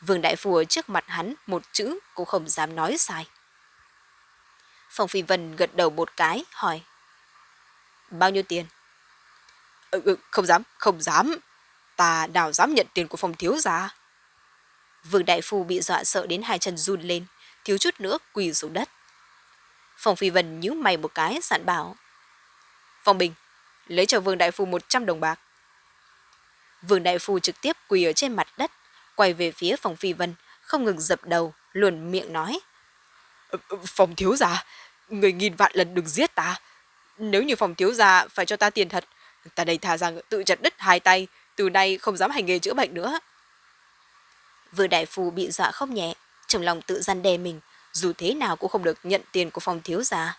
Vương Đại Phù ở trước mặt hắn một chữ cũng không dám nói sai. Phòng phi vân gật đầu một cái, hỏi. Bao nhiêu tiền? Ừ, ừ, không dám, không dám. Ta nào dám nhận tiền của phòng thiếu gia. Vương Đại Phu bị dọa sợ đến hai chân run lên, thiếu chút nữa quỳ xuống đất. Phòng Phi Vân nhíu mày một cái, dặn bảo. Phòng Bình, lấy cho Vương Đại Phu 100 đồng bạc. Vương Đại Phu trực tiếp quỳ ở trên mặt đất, quay về phía phòng Phi Vân, không ngừng dập đầu, luồn miệng nói. Ờ, ờ, phòng thiếu gia, người nghìn vạn lần đừng giết ta. Nếu như phòng thiếu gia phải cho ta tiền thật, ta đây thà rằng tự chặt đứt hai tay, từ nay không dám hành nghề chữa bệnh nữa. Vừa đại phu bị dọa không nhẹ, trong lòng tự gian đe mình, dù thế nào cũng không được nhận tiền của phòng thiếu gia.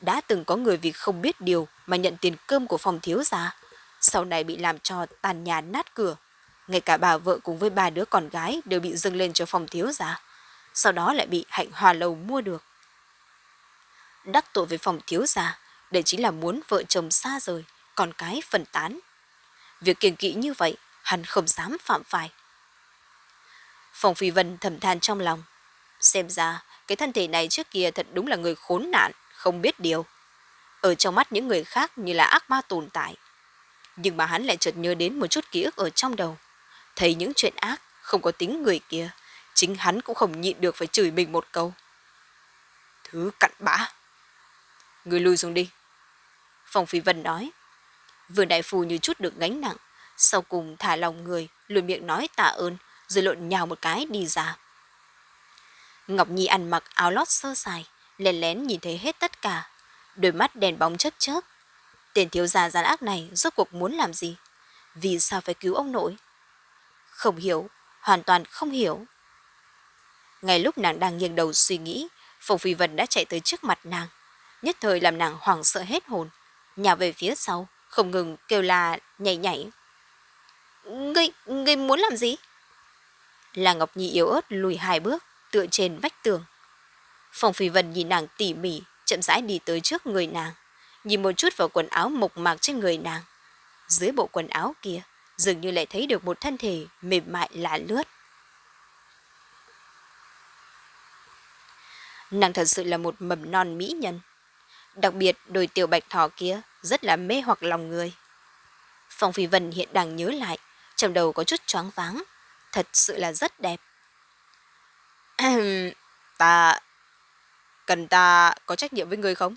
Đã từng có người vì không biết điều mà nhận tiền cơm của phòng thiếu gia, sau này bị làm cho tàn nhà nát cửa. Ngay cả bà vợ cùng với ba đứa con gái đều bị dâng lên cho phòng thiếu gia, sau đó lại bị hạnh hòa lầu mua được. Đắc tội với phòng thiếu gia, đây chính là muốn vợ chồng xa rời, con cái phân tán. Việc kiêng kỵ như vậy, hắn không dám phạm phải. Phòng Phi Vân thầm than trong lòng. Xem ra, cái thân thể này trước kia thật đúng là người khốn nạn, không biết điều. Ở trong mắt những người khác như là ác ma tồn tại. Nhưng mà hắn lại chợt nhớ đến một chút ký ức ở trong đầu. Thấy những chuyện ác, không có tính người kia, chính hắn cũng không nhịn được phải chửi mình một câu. Thứ cặn bã. Người lui xuống đi. Phòng Phi Vân nói. Vương Đại Phu như chút được gánh nặng, sau cùng thả lòng người, lùi miệng nói tạ ơn, rồi lộn nhào một cái đi ra. Ngọc Nhi ăn mặc áo lót sơ sài, lén lén nhìn thấy hết tất cả, đôi mắt đèn bóng chớp chớp. Tên thiếu gia gian ác này rốt cuộc muốn làm gì? Vì sao phải cứu ông nội? Không hiểu, hoàn toàn không hiểu. Ngay lúc nàng đang nghiêng đầu suy nghĩ, Phùng Phi Vân đã chạy tới trước mặt nàng, nhất thời làm nàng hoảng sợ hết hồn, nhào về phía sau, không ngừng kêu là nhảy nhảy. Ngươi, ngươi muốn làm gì? Là Ngọc Nhi yếu ớt lùi hai bước, tựa trên vách tường. Phong Phi Vân nhìn nàng tỉ mỉ, chậm rãi đi tới trước người nàng, nhìn một chút vào quần áo mộc mạc trên người nàng. Dưới bộ quần áo kia, dường như lại thấy được một thân thể mềm mại lạ lướt. Nàng thật sự là một mầm non mỹ nhân. Đặc biệt đôi tiểu bạch thỏ kia rất là mê hoặc lòng người. Phong Phi Vân hiện đang nhớ lại, trong đầu có chút choáng váng, thật sự là rất đẹp. ta... Cần ta có trách nhiệm với người không?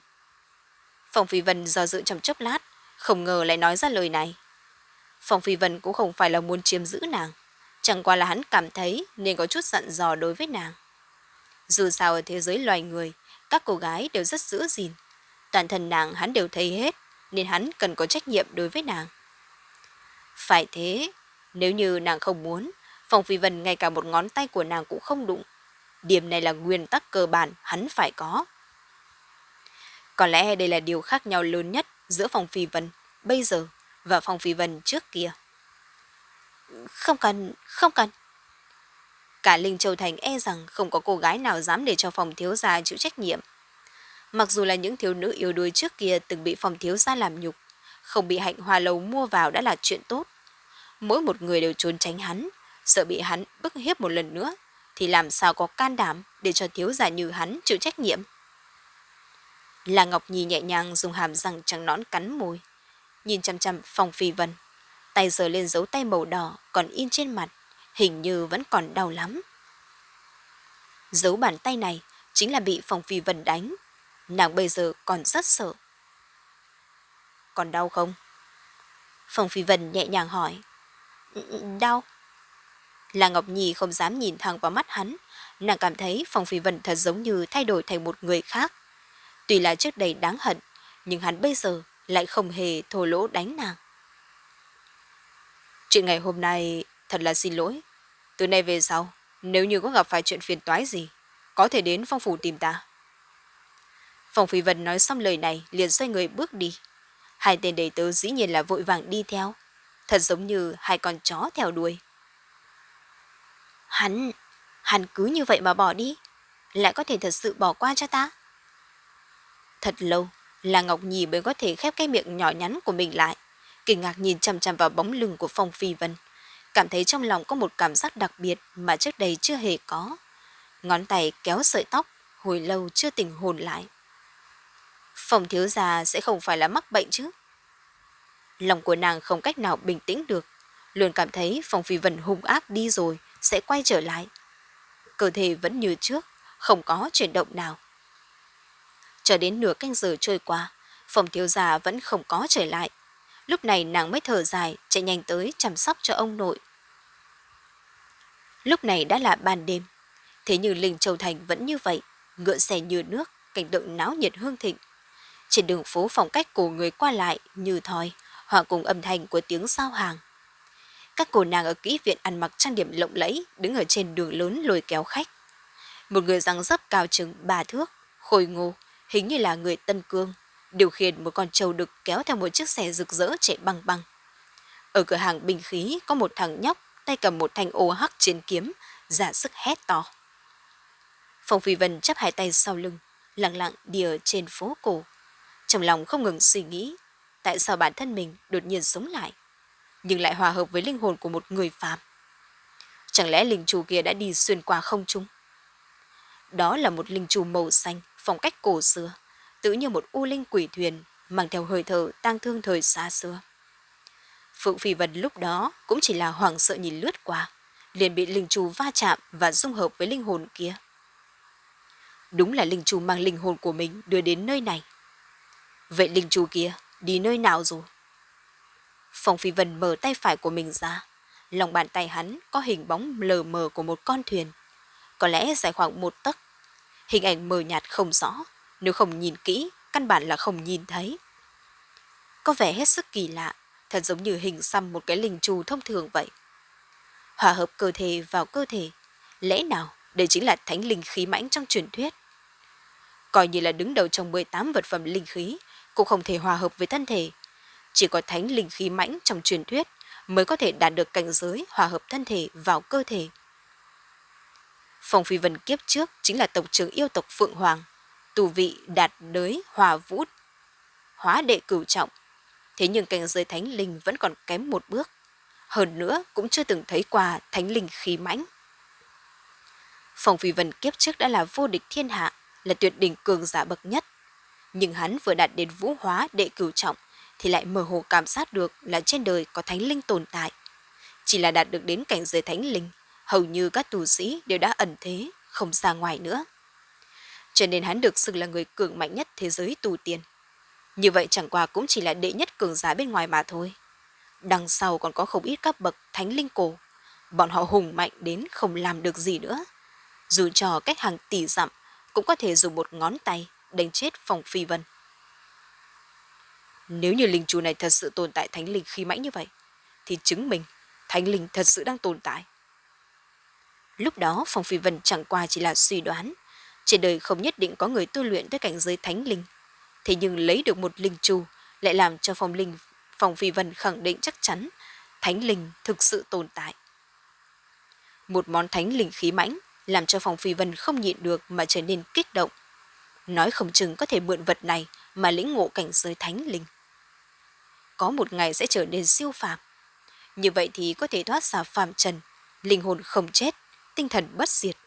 Phong Phi Vân do dự trong chốc lát, không ngờ lại nói ra lời này. Phong Phi Vân cũng không phải là muốn chiếm giữ nàng, chẳng qua là hắn cảm thấy nên có chút dặn dò đối với nàng. Dù sao ở thế giới loài người, các cô gái đều rất giữ gìn. Toàn thân nàng hắn đều thấy hết, nên hắn cần có trách nhiệm đối với nàng. Phải thế, nếu như nàng không muốn, Phong Phi Vân ngay cả một ngón tay của nàng cũng không đụng. Điểm này là nguyên tắc cơ bản hắn phải có. Có lẽ đây là điều khác nhau lớn nhất giữa Phong Phi Vân bây giờ và Phong Phi Vân trước kia. Không cần, không cần. Cả Linh Châu Thành e rằng không có cô gái nào dám để cho phòng thiếu gia chịu trách nhiệm. Mặc dù là những thiếu nữ yếu đuối trước kia từng bị phòng thiếu gia làm nhục, không bị hạnh hoa lầu mua vào đã là chuyện tốt. Mỗi một người đều trốn tránh hắn, sợ bị hắn bức hiếp một lần nữa, thì làm sao có can đảm để cho thiếu gia như hắn chịu trách nhiệm. Là Ngọc Nhi nhẹ nhàng dùng hàm răng trắng nõn cắn môi, nhìn chăm chăm phòng phi vân. Tay giờ lên dấu tay màu đỏ còn in trên mặt, hình như vẫn còn đau lắm. Dấu bàn tay này chính là bị phòng phi vân đánh. Nàng bây giờ còn rất sợ. Còn đau không? Phòng phi vân nhẹ nhàng hỏi. Ừ, ừ, đau. Là Ngọc Nhi không dám nhìn thẳng vào mắt hắn. Nàng cảm thấy Phong Phi Vân thật giống như thay đổi thành một người khác. Tuy là trước đây đáng hận, nhưng hắn bây giờ lại không hề thô lỗ đánh nàng. Chuyện ngày hôm nay thật là xin lỗi. Từ nay về sau, nếu như có gặp phải chuyện phiền toái gì, có thể đến phong phủ tìm ta. Phong Phi Vân nói xong lời này liền xoay người bước đi. Hai tên đầy tớ dĩ nhiên là vội vàng đi theo, thật giống như hai con chó theo đuôi. Hắn, hắn cứ như vậy mà bỏ đi, lại có thể thật sự bỏ qua cho ta. Thật lâu, là Ngọc Nhi mới có thể khép cái miệng nhỏ nhắn của mình lại, kinh ngạc nhìn chăm chăm vào bóng lưng của Phong Phi Vân, cảm thấy trong lòng có một cảm giác đặc biệt mà trước đây chưa hề có. Ngón tay kéo sợi tóc, hồi lâu chưa tỉnh hồn lại. Phong thiếu gia sẽ không phải là mắc bệnh chứ? Lòng của nàng không cách nào bình tĩnh được, luôn cảm thấy Phong Phi Vân hung ác đi rồi, sẽ quay trở lại. Cơ thể vẫn như trước, không có chuyển động nào. Cho đến nửa canh giờ trôi qua, phòng thiếu gia vẫn không có trở lại. Lúc này nàng mới thở dài, chạy nhanh tới chăm sóc cho ông nội. Lúc này đã là ban đêm, thế nhưng Linh Châu Thành vẫn như vậy, ngựa xe như nước, cảnh tượng náo nhiệt hương thịnh. Trên đường phố phong cách của người qua lại như thòi, hòa cùng âm thanh của tiếng sao hàng. Các cô nàng ở kỹ viện ăn mặc trang điểm lộng lẫy, đứng ở trên đường lớn lôi kéo khách. Một người răng dấp cao chừng ba thước, khôi ngô, hình như là người Tân Cương, điều khiển một con trâu đực kéo theo một chiếc xe rực rỡ chạy băng băng. Ở cửa hàng bình khí có một thằng nhóc tay cầm một thanh ô hắc trên kiếm, giả sức hét to. Phong Phi Vân chắp hai tay sau lưng, lặng lặng đi ở trên phố cổ. Trong lòng không ngừng suy nghĩ, tại sao bản thân mình đột nhiên sống lại nhưng lại hòa hợp với linh hồn của một người phàm. Chẳng lẽ linh chủ kia đã đi xuyên qua không trung? Đó là một linh chủ màu xanh, phong cách cổ xưa, tự như một u linh quỷ thuyền, mang theo hơi thở tang thương thời xa xưa. Phượng Phi Vân lúc đó cũng chỉ là hoảng sợ nhìn lướt qua, liền bị linh chủ va chạm và dung hợp với linh hồn kia. Đúng là linh chủ mang linh hồn của mình đưa đến nơi này. Vậy linh chủ kia đi nơi nào rồi? Phong Phi Vân mở tay phải của mình ra. Lòng bàn tay hắn có hình bóng lờ mờ của một con thuyền. Có lẽ dài khoảng một tấc. Hình ảnh mờ nhạt không rõ. Nếu không nhìn kỹ, căn bản là không nhìn thấy. Có vẻ hết sức kỳ lạ, thật giống như hình xăm một cái linh trù thông thường vậy. Hòa hợp cơ thể vào cơ thể. Lẽ nào đây chính là thánh linh khí mãnh trong truyền thuyết? Coi như là đứng đầu trong 18 vật phẩm linh khí, cũng không thể hòa hợp với thân thể chỉ có thánh linh khí mãnh trong truyền thuyết mới có thể đạt được cảnh giới hòa hợp thân thể vào cơ thể. Phong Phi Vân kiếp trước chính là tộc trưởng yêu tộc Phượng Hoàng, tù vị đạt đới hòa vũ, hóa đệ cửu trọng. Thế nhưng cảnh giới thánh linh vẫn còn kém một bước. Hơn nữa cũng chưa từng thấy qua thánh linh khí mãnh. Phong Phi Vân kiếp trước đã là vô địch thiên hạ, là tuyệt đỉnh cường giả bậc nhất. Nhưng hắn vừa đạt đến vũ hóa đệ cửu trọng, thì lại mơ hồ cảm giác được là trên đời có thánh linh tồn tại. Chỉ là đạt được đến cảnh giới thánh linh, hầu như các tù sĩ đều đã ẩn thế, không ra ngoài nữa. cho nên hắn được xưng là người cường mạnh nhất thế giới tù tiên. Như vậy chẳng qua cũng chỉ là đệ nhất cường giả bên ngoài mà thôi. Đằng sau còn có không ít các bậc thánh linh cổ. Bọn họ hùng mạnh đến không làm được gì nữa. Dù cho cách hàng tỷ dặm, cũng có thể dùng một ngón tay đánh chết phòng phi vân. Nếu như linh chủ này thật sự tồn tại thánh linh khí mãnh như vậy, thì chứng minh thánh linh thật sự đang tồn tại. Lúc đó Phong Phi Vân chẳng qua chỉ là suy đoán. Trên đời không nhất định có người tu luyện tới cảnh giới thánh linh. Thế nhưng lấy được một linh chu lại làm cho Phong Linh Phong Phi Vân khẳng định chắc chắn thánh linh thực sự tồn tại. Một món thánh linh khí mãnh làm cho Phong Phi Vân không nhịn được mà trở nên kích động. Nói không chừng có thể mượn vật này mà lĩnh ngộ cảnh giới thánh linh. Có một ngày sẽ trở nên siêu phàm. Như vậy thì có thể thoát ra phàm trần, linh hồn không chết, tinh thần bất diệt.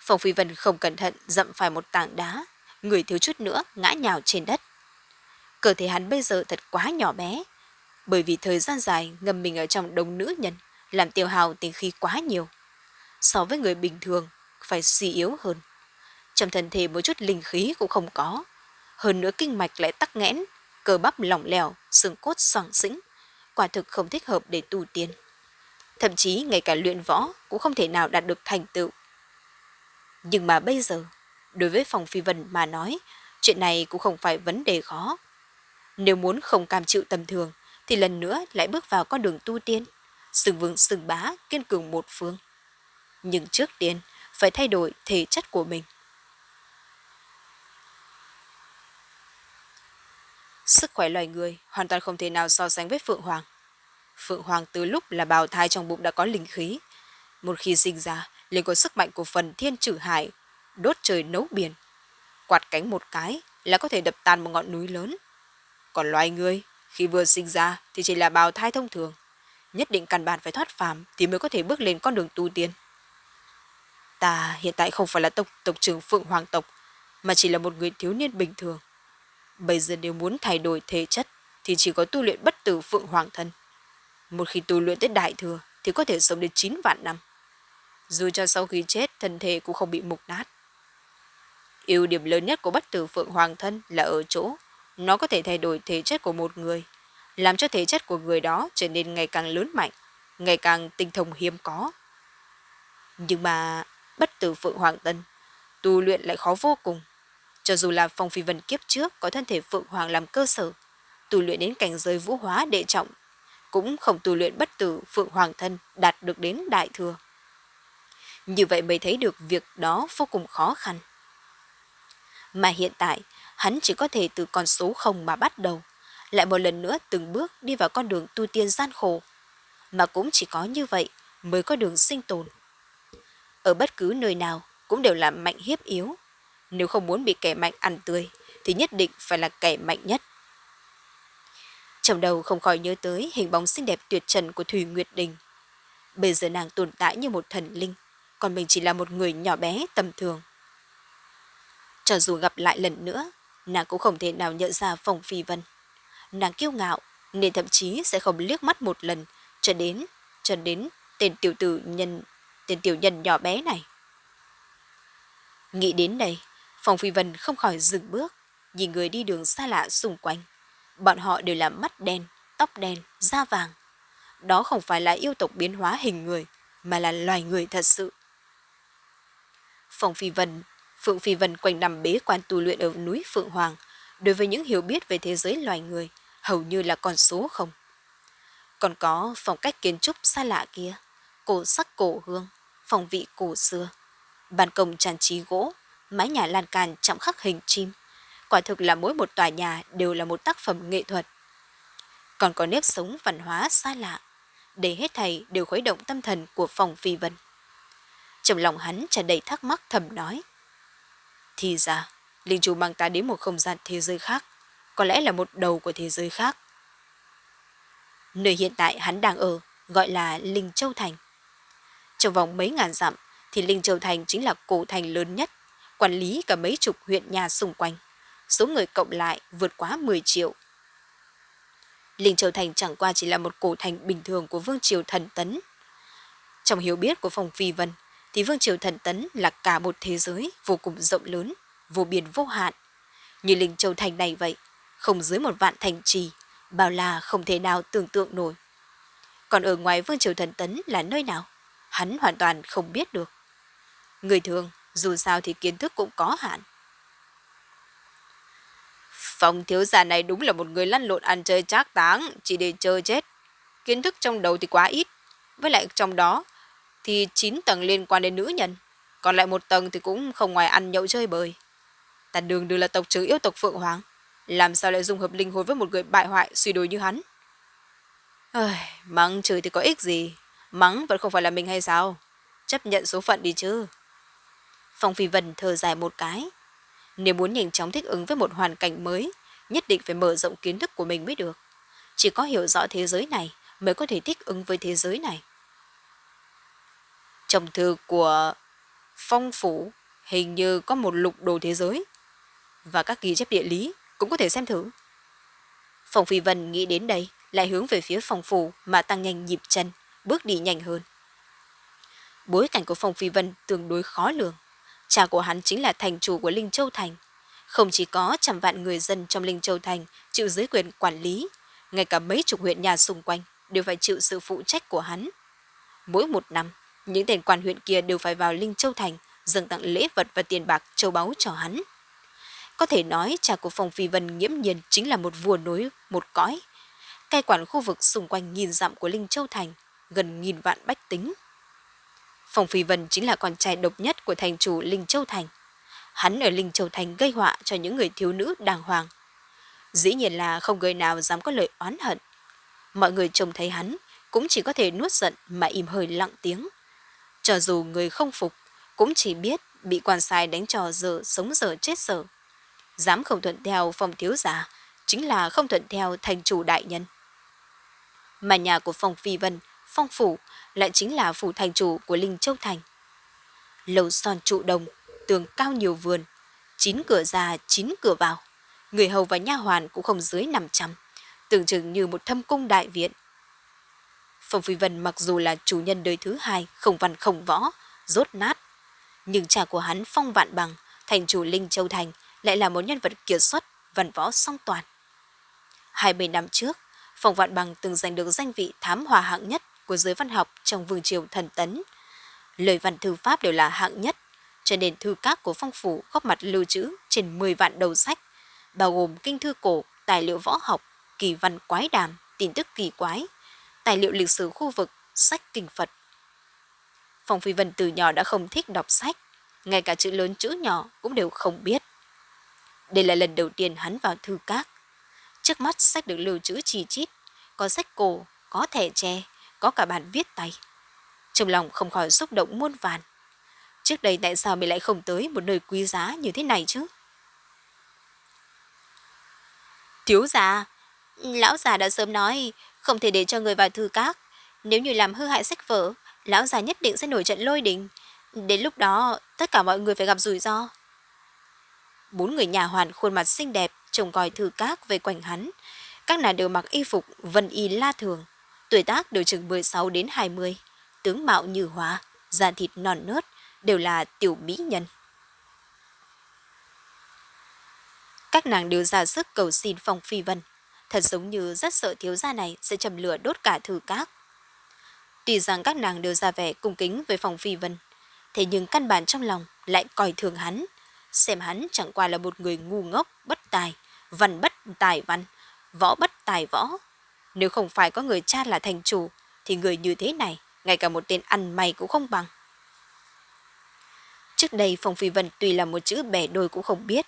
Phong Phi Vân không cẩn thận dậm phải một tảng đá, người thiếu chút nữa ngã nhào trên đất. Cơ thể hắn bây giờ thật quá nhỏ bé, bởi vì thời gian dài ngâm mình ở trong đông nữ nhân, làm tiêu hào tinh khí quá nhiều. So với người bình thường, phải suy yếu hơn. Trong thân thể một chút linh khí cũng không có. Hơn nữa kinh mạch lại tắc nghẽn, cơ bắp lỏng lẻo, xương cốt soảng xĩnh. Quả thực không thích hợp để tu tiên. Thậm chí ngay cả luyện võ cũng không thể nào đạt được thành tựu. Nhưng mà bây giờ, đối với phòng phi vân mà nói, chuyện này cũng không phải vấn đề khó. Nếu muốn không cam chịu tầm thường, thì lần nữa lại bước vào con đường tu tiên, sừng vương sừng bá, kiên cường một phương. Nhưng trước tiên, phải thay đổi thể chất của mình. Sức khỏe loài người hoàn toàn không thể nào so sánh với Phượng Hoàng. Phượng Hoàng từ lúc là bào thai trong bụng đã có linh khí. Một khi sinh ra, liền có sức mạnh của phần thiên trừ hải, đốt trời nấu biển. Quạt cánh một cái là có thể đập tan một ngọn núi lớn. Còn loài người, khi vừa sinh ra thì chỉ là bào thai thông thường. Nhất định căn bản phải thoát phàm thì mới có thể bước lên con đường tu tiên. Ta hiện tại không phải là tộc tộc trưởng Phượng Hoàng tộc, mà chỉ là một người thiếu niên bình thường. Bây giờ nếu muốn thay đổi thể chất thì chỉ có tu luyện bất tử Phượng Hoàng thân. Một khi tu luyện tới đại thừa thì có thể sống đến 9 vạn năm. Dù cho sau khi chết thân thể cũng không bị mục nát. ưu điểm lớn nhất của bất tử Phượng Hoàng thân là ở chỗ nó có thể thay đổi thể chất của một người, làm cho thể chất của người đó trở nên ngày càng lớn mạnh, ngày càng tinh thông hiếm có. Nhưng mà bất tử Phượng Hoàng Tân, tu luyện lại khó vô cùng. Cho dù là Phong Phi Vân kiếp trước có thân thể Phượng Hoàng làm cơ sở, tu luyện đến cảnh giới vũ hóa đệ trọng, cũng không tu luyện bất tử Phượng Hoàng thân đạt được đến đại thừa. Như vậy mới thấy được việc đó vô cùng khó khăn. Mà hiện tại, hắn chỉ có thể từ con số không mà bắt đầu, lại một lần nữa từng bước đi vào con đường tu tiên gian khổ. Mà cũng chỉ có như vậy mới có đường sinh tồn. Ở bất cứ nơi nào cũng đều là mạnh hiếp yếu. Nếu không muốn bị kẻ mạnh ăn tươi, thì nhất định phải là kẻ mạnh nhất. Trong đầu không khỏi nhớ tới hình bóng xinh đẹp tuyệt trần của Thủy Nguyệt Đình. Bây giờ nàng tồn tại như một thần linh, còn mình chỉ là một người nhỏ bé tầm thường. Cho dù gặp lại lần nữa, nàng cũng không thể nào nhận ra Phong Phi Vân. Nàng kiêu ngạo, nên thậm chí sẽ không liếc mắt một lần, cho đến, cho đến tên tiểu tử nhân, tên tiểu nhân nhỏ bé này. Nghĩ đến đây, phòng Phi Vân không khỏi dừng bước, nhìn người đi đường xa lạ xung quanh. Bọn họ đều là mắt đen, tóc đen, da vàng. Đó không phải là yêu tộc biến hóa hình người, mà là loài người thật sự. phòng Phi Vân Phượng Phi Vân quanh nằm bế quan tu luyện ở núi Phượng Hoàng, đối với những hiểu biết về thế giới loài người, hầu như là con số không. Còn có phong cách kiến trúc xa lạ kia, cổ sắc cổ hương, phòng vị cổ xưa, bàn công tràn trí gỗ, mái nhà lan can chạm khắc hình chim. Quả thực là mỗi một tòa nhà đều là một tác phẩm nghệ thuật. Còn có nếp sống văn hóa xa lạ, để hết thầy đều khuấy động tâm thần của phòng phi vân. Trong lòng hắn tràn đầy thắc mắc thầm nói. Thì ra, Linh Chu mang ta đến một không gian thế giới khác, có lẽ là một đầu của thế giới khác. Nơi hiện tại hắn đang ở gọi là Linh Châu Thành. Trong vòng mấy ngàn dặm thì Linh Châu Thành chính là cổ thành lớn nhất, quản lý cả mấy chục huyện nhà xung quanh. Số người cộng lại vượt quá 10 triệu. Linh Châu Thành chẳng qua chỉ là một cổ thành bình thường của Vương Triều Thần Tấn. Trong hiểu biết của Phòng Phi Vân, thì thì Vương Triều Thần Tấn là cả một thế giới vô cùng rộng lớn, vô biên vô hạn. Như Linh Châu Thành này vậy, không dưới một vạn thành trì, bao là không thể nào tưởng tượng nổi. Còn ở ngoài Vương Triều Thần Tấn là nơi nào? Hắn hoàn toàn không biết được. Người thường, dù sao thì kiến thức cũng có hạn. phòng thiếu gia này đúng là một người lăn lộn ăn chơi trác táng, chỉ để chơi chết. Kiến thức trong đầu thì quá ít. Với lại trong đó thì 9 tầng liên quan đến nữ nhân. Còn lại một tầng thì cũng không ngoài ăn nhậu chơi bời. Ta đường đường là tộc trưởng yêu tộc Phượng Hoàng. Làm sao lại dung hợp linh hồn với một người bại hoại suy đồi như hắn? Ơi, mắng chửi thì có ích gì. Mắng vẫn không phải là mình hay sao? Chấp nhận số phận đi chứ. Phong Phi Vân thở dài một cái. Nếu muốn nhanh chóng thích ứng với một hoàn cảnh mới, nhất định phải mở rộng kiến thức của mình mới được. Chỉ có hiểu rõ thế giới này mới có thể thích ứng với thế giới này. Trong thư của Phong Phủ hình như có một lục đồ thế giới và các ghi chép địa lý cũng có thể xem thử. Phong Phi Vân nghĩ đến đây, lại hướng về phía phòng phủ mà tăng nhanh nhịp chân, bước đi nhanh hơn. Bối cảnh của Phong Phi Vân tương đối khó lường. Cha của hắn chính là thành chủ của Linh Châu Thành. Không chỉ có trăm vạn người dân trong Linh Châu Thành chịu dưới quyền quản lý, ngay cả mấy chục huyện nhà xung quanh đều phải chịu sự phụ trách của hắn. Mỗi một năm, những tên quan huyện kia đều phải vào Linh Châu Thành dâng tặng lễ vật và tiền bạc châu báu cho hắn. Có thể nói cha của Phong Phi Vân nghiễm nhiên chính là một vua nối, một cõi. Cai quản khu vực xung quanh nghìn dặm của Linh Châu Thành, gần nghìn vạn bách tính. Phong Phi Vân chính là con trai độc nhất của thành chủ Linh Châu Thành. Hắn ở Linh Châu Thành gây họa cho những người thiếu nữ đàng hoàng. Dĩ nhiên là không người nào dám có lời oán hận. Mọi người trông thấy hắn cũng chỉ có thể nuốt giận mà im hơi lặng tiếng. Cho dù người không phục, cũng chỉ biết bị quan sai đánh trò giờ sống giờ chết giờ. Dám không thuận theo phong thiếu giả, chính là không thuận theo thành chủ đại nhân. Mà nhà của phong phi vân, phong phủ lại chính là phủ thành chủ của Linh Châu Thành. Lầu son trụ đồng, tường cao nhiều vườn, chín cửa ra, chín cửa vào. Người hầu và nha hoàn cũng không dưới 500, tưởng chừng như một thâm cung đại viện. Phong Phi Vân mặc dù là chủ nhân đời thứ hai, không văn không võ, rốt nát. Nhưng cha của hắn Phong Vạn Bằng, thành chủ Linh Châu Thành, lại là một nhân vật kiệt xuất, văn võ song toàn. 20 năm trước, Phong Vạn Bằng từng giành được danh vị thám hòa hạng nhất của giới văn học trong vương triều thần tấn. Lời văn thư pháp đều là hạng nhất, cho nên thư các của phong phủ góp mặt lưu trữ trên 10 vạn đầu sách, bao gồm kinh thư cổ, tài liệu võ học, kỳ văn quái đàm, tin tức kỳ quái, tài liệu lịch sử khu vực, sách kinh Phật. Phong Phi Vân từ nhỏ đã không thích đọc sách, ngay cả chữ lớn chữ nhỏ cũng đều không biết. Đây là lần đầu tiên hắn vào thư các. Trước mắt sách được lưu trữ chi chít, có sách cổ, có thẻ tre, có cả bản viết tay. Trong lòng không khỏi xúc động muôn vàn. Trước đây tại sao mình lại không tới một nơi quý giá như thế này chứ? Thiếu già, lão già đã sớm nói không thể để cho người vào thư các. Nếu như làm hư hại sách vở, lão già nhất định sẽ nổi trận lôi đình. Đến lúc đó, tất cả mọi người phải gặp rủi ro. Bốn người nhà hoàn khuôn mặt xinh đẹp, trông coi thư các về quanh hắn. Các nàng đều mặc y phục vân y la thường, tuổi tác đều chừng 16 đến 20, tướng mạo như hóa, da thịt non nớt, đều là tiểu mỹ nhân. Các nàng đều ra sức cầu xin Phong Phi Vân, thật giống như rất sợ thiếu gia này sẽ chầm lửa đốt cả thử các. Tuy rằng các nàng đều ra vẻ cung kính với Phong Phi Vân, thế nhưng căn bản trong lòng lại coi thường hắn, xem hắn chẳng qua là một người ngu ngốc, bất tài, văn bất tài văn, võ bất tài võ. Nếu không phải có người cha là thành chủ, thì người như thế này, ngay cả một tên ăn mày cũng không bằng. Trước đây Phong Phi Vân tuy là một chữ bẻ đôi cũng không biết,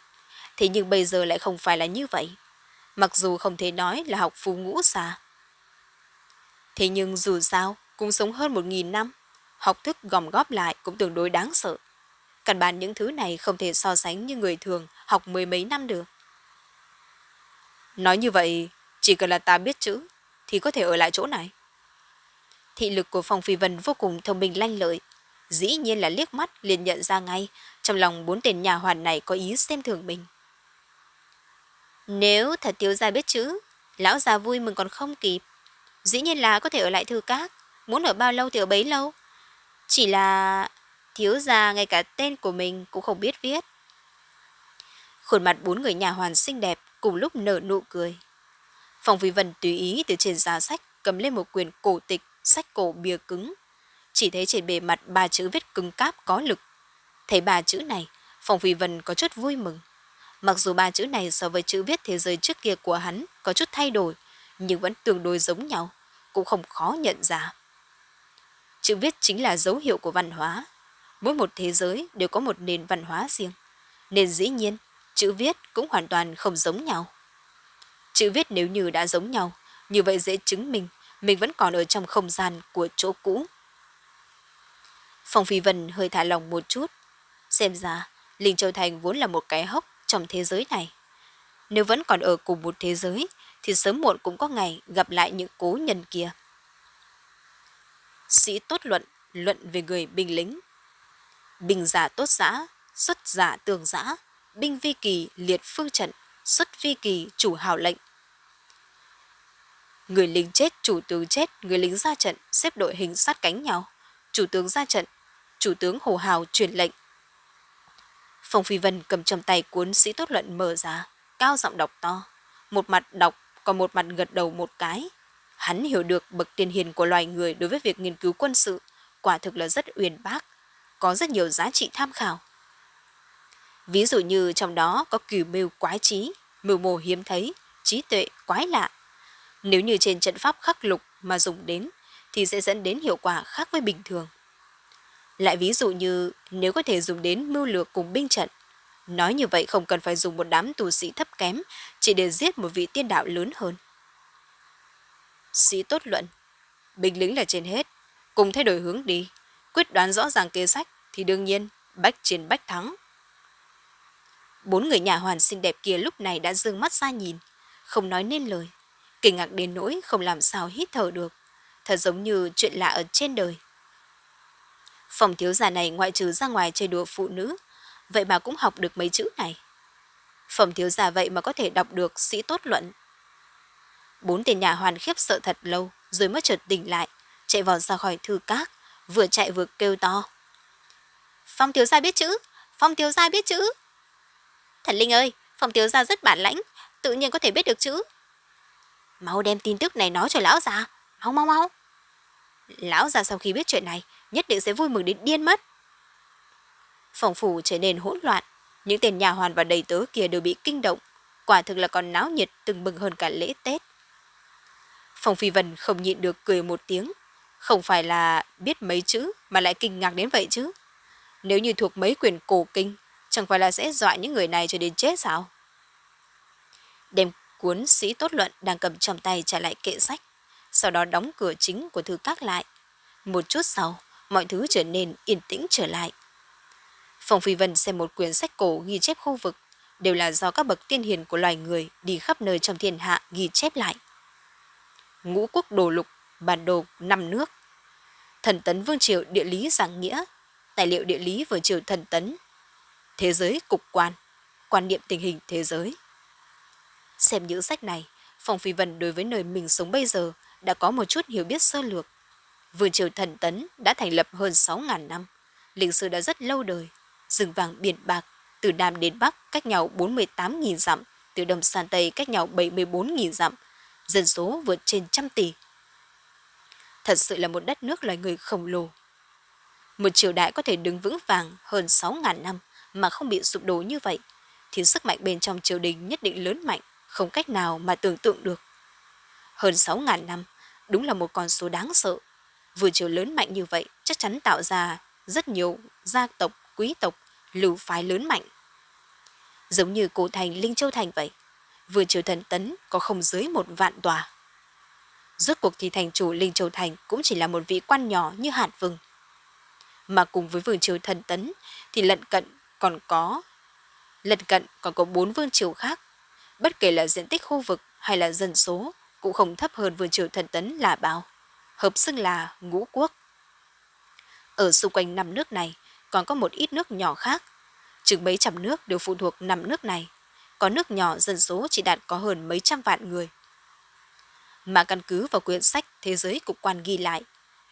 thế nhưng bây giờ lại không phải là như vậy. Mặc dù không thể nói là học phú ngũ xa. Thế nhưng dù sao, cũng sống hơn một nghìn năm, học thức gom góp lại cũng tương đối đáng sợ. Căn bản những thứ này không thể so sánh như người thường học mười mấy năm được. Nói như vậy, chỉ cần là ta biết chữ, thì có thể ở lại chỗ này. Thị lực của Phong Phi Vân vô cùng thông minh lanh lợi. Dĩ nhiên là liếc mắt liền nhận ra ngay, trong lòng bốn tên nhà hoàn này có ý xem thường mình. Nếu thật thiếu gia biết chữ, lão già vui mừng còn không kịp. Dĩ nhiên là có thể ở lại thư các, muốn ở bao lâu thì ở bấy lâu. Chỉ là Thiếu gia ngay cả tên của mình cũng không biết viết. Khuôn mặt bốn người nhà hoàn xinh đẹp cùng lúc nở nụ cười. Phòng Vi Vân tùy ý từ trên giá sách cầm lên một quyển cổ tịch, sách cổ bìa cứng. Chỉ thấy trên bề mặt ba chữ viết cứng cáp có lực. Thấy ba chữ này, Phòng Vi Vân có chút vui mừng. Mặc dù ba chữ này so với chữ viết thế giới trước kia của hắn có chút thay đổi, nhưng vẫn tương đối giống nhau, cũng không khó nhận ra. Chữ viết chính là dấu hiệu của văn hóa. Mỗi một thế giới đều có một nền văn hóa riêng. Nên dĩ nhiên, chữ viết cũng hoàn toàn không giống nhau. Chữ viết nếu như đã giống nhau, như vậy dễ chứng minh mình vẫn còn ở trong không gian của chỗ cũ. Phong Phi Vân hơi thả lòng một chút. Xem ra, Linh Châu Thành vốn là một cái hốc trong thế giới này. Nếu vẫn còn ở cùng một thế giới, thì sớm muộn cũng có ngày gặp lại những cố nhân kia. Sĩ tốt luận, luận về người binh lính. bình giả tốt giã, xuất giả tường giã, binh vi kỳ liệt phương trận, xuất vi kỳ chủ hào lệnh. Người lính chết, chủ tướng chết, người lính ra trận, xếp đội hình sát cánh nhau. Chủ tướng ra trận, chủ tướng hồ hào truyền lệnh. Phong Phi Vân cầm trong tay cuốn sĩ tốt luận mở ra, cao giọng đọc to. Một mặt đọc, còn một mặt gật đầu một cái. Hắn hiểu được bậc tiền hiền của loài người đối với việc nghiên cứu quân sự, quả thực là rất uyên bác, có rất nhiều giá trị tham khảo. Ví dụ như trong đó có cửu mưu quái trí, mưu mô hiếm thấy, trí tuệ quái lạ. Nếu như trên trận pháp khắc lục mà dùng đến, thì sẽ dẫn đến hiệu quả khác với bình thường. Lại ví dụ như nếu có thể dùng đến mưu lược cùng binh trận, nói như vậy không cần phải dùng một đám tù sĩ thấp kém chỉ để giết một vị tiên đạo lớn hơn. Sĩ tốt luận, binh lính là trên hết, cùng thay đổi hướng đi, quyết đoán rõ ràng kế sách thì đương nhiên bách chiến bách thắng. Bốn người nhà hoàn xinh đẹp kia lúc này đã dương mắt ra nhìn, không nói nên lời, kinh ngạc đến nỗi không làm sao hít thở được, thật giống như chuyện lạ ở trên đời. Phòng thiếu gia này ngoại trừ ra ngoài chơi đùa phụ nữ, vậy mà cũng học được mấy chữ này. Phòng thiếu gia vậy mà có thể đọc được sĩ tốt luận. Bốn tên nhà hoàn khiếp sợ thật lâu, rồi mới chợt tỉnh lại, chạy vào ra khỏi thư các, vừa chạy vừa kêu to. Phong thiếu gia biết chữ, Phong thiếu gia biết chữ. Thần Linh ơi, Phong thiếu gia rất bản lãnh, tự nhiên có thể biết được chữ. Mau đem tin tức này nói cho lão già, mau mau mau. Lão già sau khi biết chuyện này, nhất định sẽ vui mừng đến điên mất. Phòng phủ trở nên hỗn loạn, những tên nhà hoàn và đầy tớ kia đều bị kinh động, quả thực là còn náo nhiệt từng bừng hơn cả lễ Tết. Phòng Phi Vân không nhịn được cười một tiếng, không phải là biết mấy chữ mà lại kinh ngạc đến vậy chứ. Nếu như thuộc mấy quyển cổ kinh, chẳng phải là sẽ dọa những người này cho đến chết sao? Đem cuốn sĩ tốt luận đang cầm trong tay trả lại kệ sách, sau đó đóng cửa chính của thư các lại. Một chút sau, mọi thứ trở nên yên tĩnh trở lại. Phòng Phi Vân xem một quyển sách cổ ghi chép khu vực, đều là do các bậc tiên hiền của loài người đi khắp nơi trong thiên hạ ghi chép lại. Ngũ quốc đồ lục, bản đồ năm nước. Thần tấn vương triều địa lý giảng nghĩa, tài liệu địa lý vương triều thần tấn. Thế giới cục quan, quan niệm tình hình thế giới. Xem những sách này, Phòng Phi Vân đối với nơi mình sống bây giờ đã có một chút hiểu biết sơ lược. Vương triều thần tấn đã thành lập hơn 6.000 năm, lịch sử đã rất lâu đời, rừng vàng biển bạc, từ Nam đến Bắc cách nhau 48.000 dặm, từ Đông sang Tây cách nhau 74.000 dặm, dân số vượt trên trăm tỷ. Thật sự là một đất nước loài người khổng lồ. Một triều đại có thể đứng vững vàng hơn 6.000 năm mà không bị sụp đổ như vậy, thì sức mạnh bên trong triều đình nhất định lớn mạnh, không cách nào mà tưởng tượng được. Hơn 6.000 năm, đúng là một con số đáng sợ. Vừa chiều lớn mạnh như vậy chắc chắn tạo ra rất nhiều gia tộc, quý tộc, lưu phái lớn mạnh. Giống như cổ thành Linh Châu Thành vậy, vừa chiều thần tấn có không dưới một vạn tòa. Rốt cuộc thì thành chủ Linh Châu Thành cũng chỉ là một vị quan nhỏ như hạt vừng. Mà cùng với vương triều thần tấn thì lận cận còn có lận cận còn có bốn vương triều khác. Bất kể là diện tích khu vực hay là dân số cũng không thấp hơn vương triều thần tấn là bao. Hợp xưng là ngũ quốc. Ở xung quanh năm nước này còn có một ít nước nhỏ khác. Chừng mấy trăm nước đều phụ thuộc năm nước này. Có nước nhỏ dân số chỉ đạt có hơn mấy trăm vạn người. Mà căn cứ vào quyển sách Thế giới cục quan ghi lại,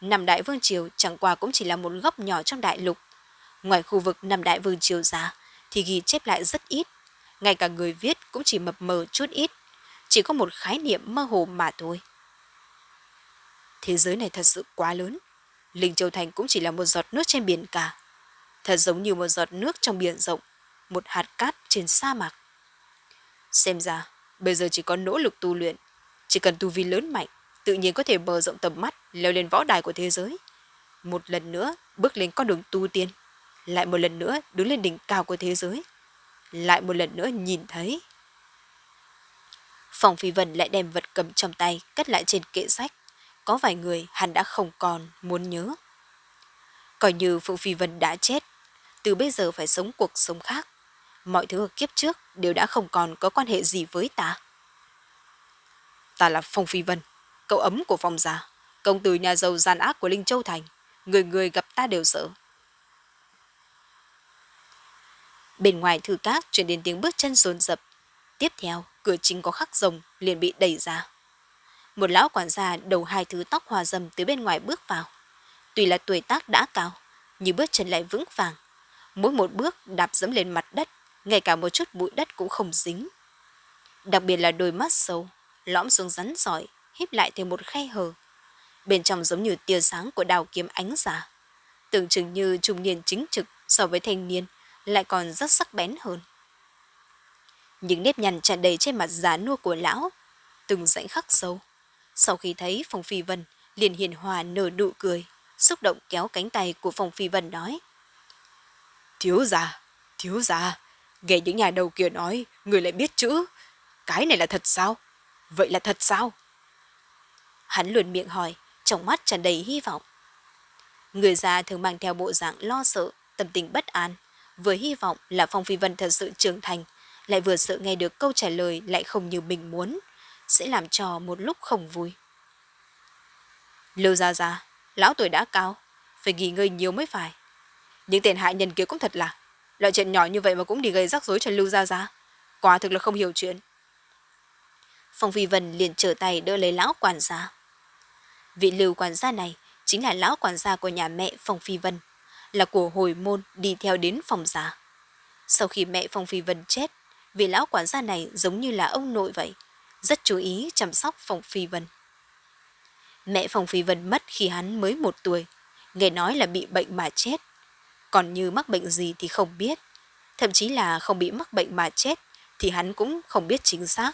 năm đại vương triều chẳng qua cũng chỉ là một góc nhỏ trong đại lục, Ngoài khu vực năm đại vương triều ra thì ghi chép lại rất ít. Ngay cả người viết cũng chỉ mập mờ chút ít. Chỉ có một khái niệm mơ hồ mà thôi. Thế giới này thật sự quá lớn. Linh Châu Thành cũng chỉ là một giọt nước trên biển cả. Thật giống như một giọt nước trong biển rộng, một hạt cát trên sa mạc. Xem ra, bây giờ chỉ có nỗ lực tu luyện. Chỉ cần tu vi lớn mạnh, tự nhiên có thể bờ rộng tầm mắt, leo lên võ đài của thế giới. Một lần nữa, bước lên con đường tu tiên. Lại một lần nữa, đứng lên đỉnh cao của thế giới. Lại một lần nữa nhìn thấy. Phòng Phi Vân lại đem vật cầm trong tay cất lại trên kệ sách. Có vài người hắn đã không còn muốn nhớ. Coi như Phượng Phi Vân đã chết, từ bây giờ phải sống cuộc sống khác. Mọi thứ ở kiếp trước đều đã không còn có quan hệ gì với ta. Ta là Phong Phi Vân, cậu ấm của Phong gia, công tử nhà giàu gian ác của Linh Châu Thành. Người người gặp ta đều sợ. Bên ngoài thư các truyền đến tiếng bước chân rồn rập. Tiếp theo, cửa chính có khắc rồng liền bị đẩy ra. Một lão quản gia đầu hai thứ tóc hòa dầm từ bên ngoài bước vào. Tuy là tuổi tác đã cao, nhưng bước chân lại vững vàng. Mỗi một bước đạp dẫm lên mặt đất, ngay cả một chút bụi đất cũng không dính. Đặc biệt là đôi mắt sâu, lõm xuống rắn giỏi, híp lại thêm một khe hở. Bên trong giống như tia sáng của đào kiếm ánh giả. Tưởng chừng như trung niên chính trực so với thanh niên, lại còn rất sắc bén hơn. Những nếp nhăn tràn đầy trên mặt giá nua của lão, từng rãnh khắc sâu. Sau khi thấy Phong Phi Vân, liền hiền hòa nở nụ cười, xúc động kéo cánh tay của Phong Phi Vân nói. Thiếu già, thiếu già, nghe những nhà đầu kia nói, người lại biết chữ. Cái này là thật sao? Vậy là thật sao? Hắn luôn miệng hỏi, trong mắt tràn đầy hy vọng. Người già thường mang theo bộ dạng lo sợ, tâm tình bất an, vừa hy vọng là Phong Phi Vân thật sự trưởng thành, lại vừa sợ nghe được câu trả lời lại không như mình muốn, sẽ làm cho một lúc không vui. Lưu Gia Gia, lão tuổi đã cao, phải nghỉ ngơi nhiều mới phải. Những tên hại nhân kia cũng thật là, loại chuyện nhỏ như vậy mà cũng đi gây rắc rối cho Lưu Gia Gia. Quả thực là không hiểu chuyện. Phong Phi Vân liền trở tay đỡ lấy lão quản gia. Vị lưu quản gia này chính là lão quản gia của nhà mẹ Phong Phi Vân, là của hồi môn đi theo đến phòng già. Sau khi mẹ Phong Phi Vân chết, vị lão quản gia này giống như là ông nội vậy, rất chú ý chăm sóc Phong Phi Vân. Mẹ Phong Phi Vân mất khi hắn mới một tuổi, nghe nói là bị bệnh mà chết. Còn như mắc bệnh gì thì không biết, thậm chí là không bị mắc bệnh mà chết thì hắn cũng không biết chính xác.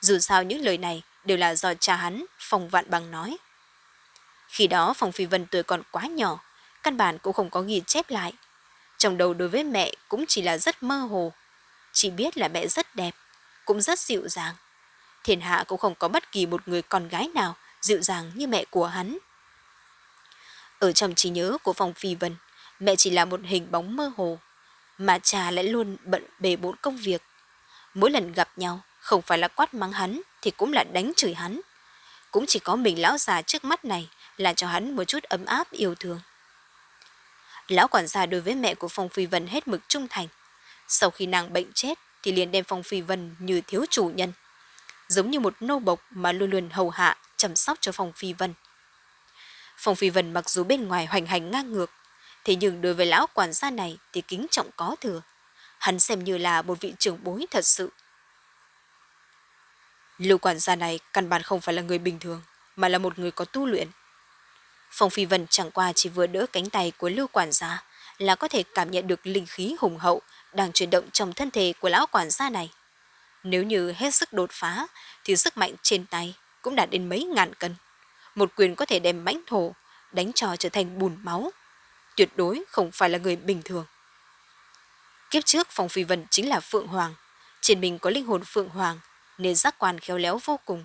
Dù sao những lời này đều là do cha hắn, Phong Vạn Bằng nói. Khi đó Phong Phi Vân tuổi còn quá nhỏ, căn bản cũng không có ghi chép lại. Trong đầu đối với mẹ cũng chỉ là rất mơ hồ. Chỉ biết là mẹ rất đẹp, cũng rất dịu dàng. Thiên hạ cũng không có bất kỳ một người con gái nào dịu dàng như mẹ của hắn. Ở trong trí nhớ của phòng Phi Vân, mẹ chỉ là một hình bóng mơ hồ, mà cha lại luôn bận bề bộn công việc. Mỗi lần gặp nhau, không phải là quát mắng hắn thì cũng là đánh chửi hắn. Cũng chỉ có mình lão già trước mắt này là cho hắn một chút ấm áp yêu thương. Lão quản gia đối với mẹ của Phong Phi Vân hết mực trung thành. Sau khi nàng bệnh chết thì liền đem Phong Phi Vân như thiếu chủ nhân. Giống như một nô bộc mà luôn luôn hầu hạ, chăm sóc cho Phong Phi Vân. Phong Phi Vân mặc dù bên ngoài hoành hành ngang ngược, thế nhưng đối với lão quản gia này thì kính trọng có thừa. Hắn xem như là một vị trưởng bối thật sự. Lưu quản gia này căn bản không phải là người bình thường, mà là một người có tu luyện. Phong Phi Vân chẳng qua chỉ vừa đỡ cánh tay của lưu quản gia là có thể cảm nhận được linh khí hùng hậu đang chuyển động trong thân thể của lão quản gia này. Nếu như hết sức đột phá, thì sức mạnh trên tay cũng đạt đến mấy ngàn cân. Một quyền có thể đem mãnh thổ, đánh cho trở thành bùn máu. Tuyệt đối không phải là người bình thường. Kiếp trước Phong Phi Vân chính là Phượng Hoàng. Trên mình có linh hồn Phượng Hoàng, nên giác quan khéo léo vô cùng.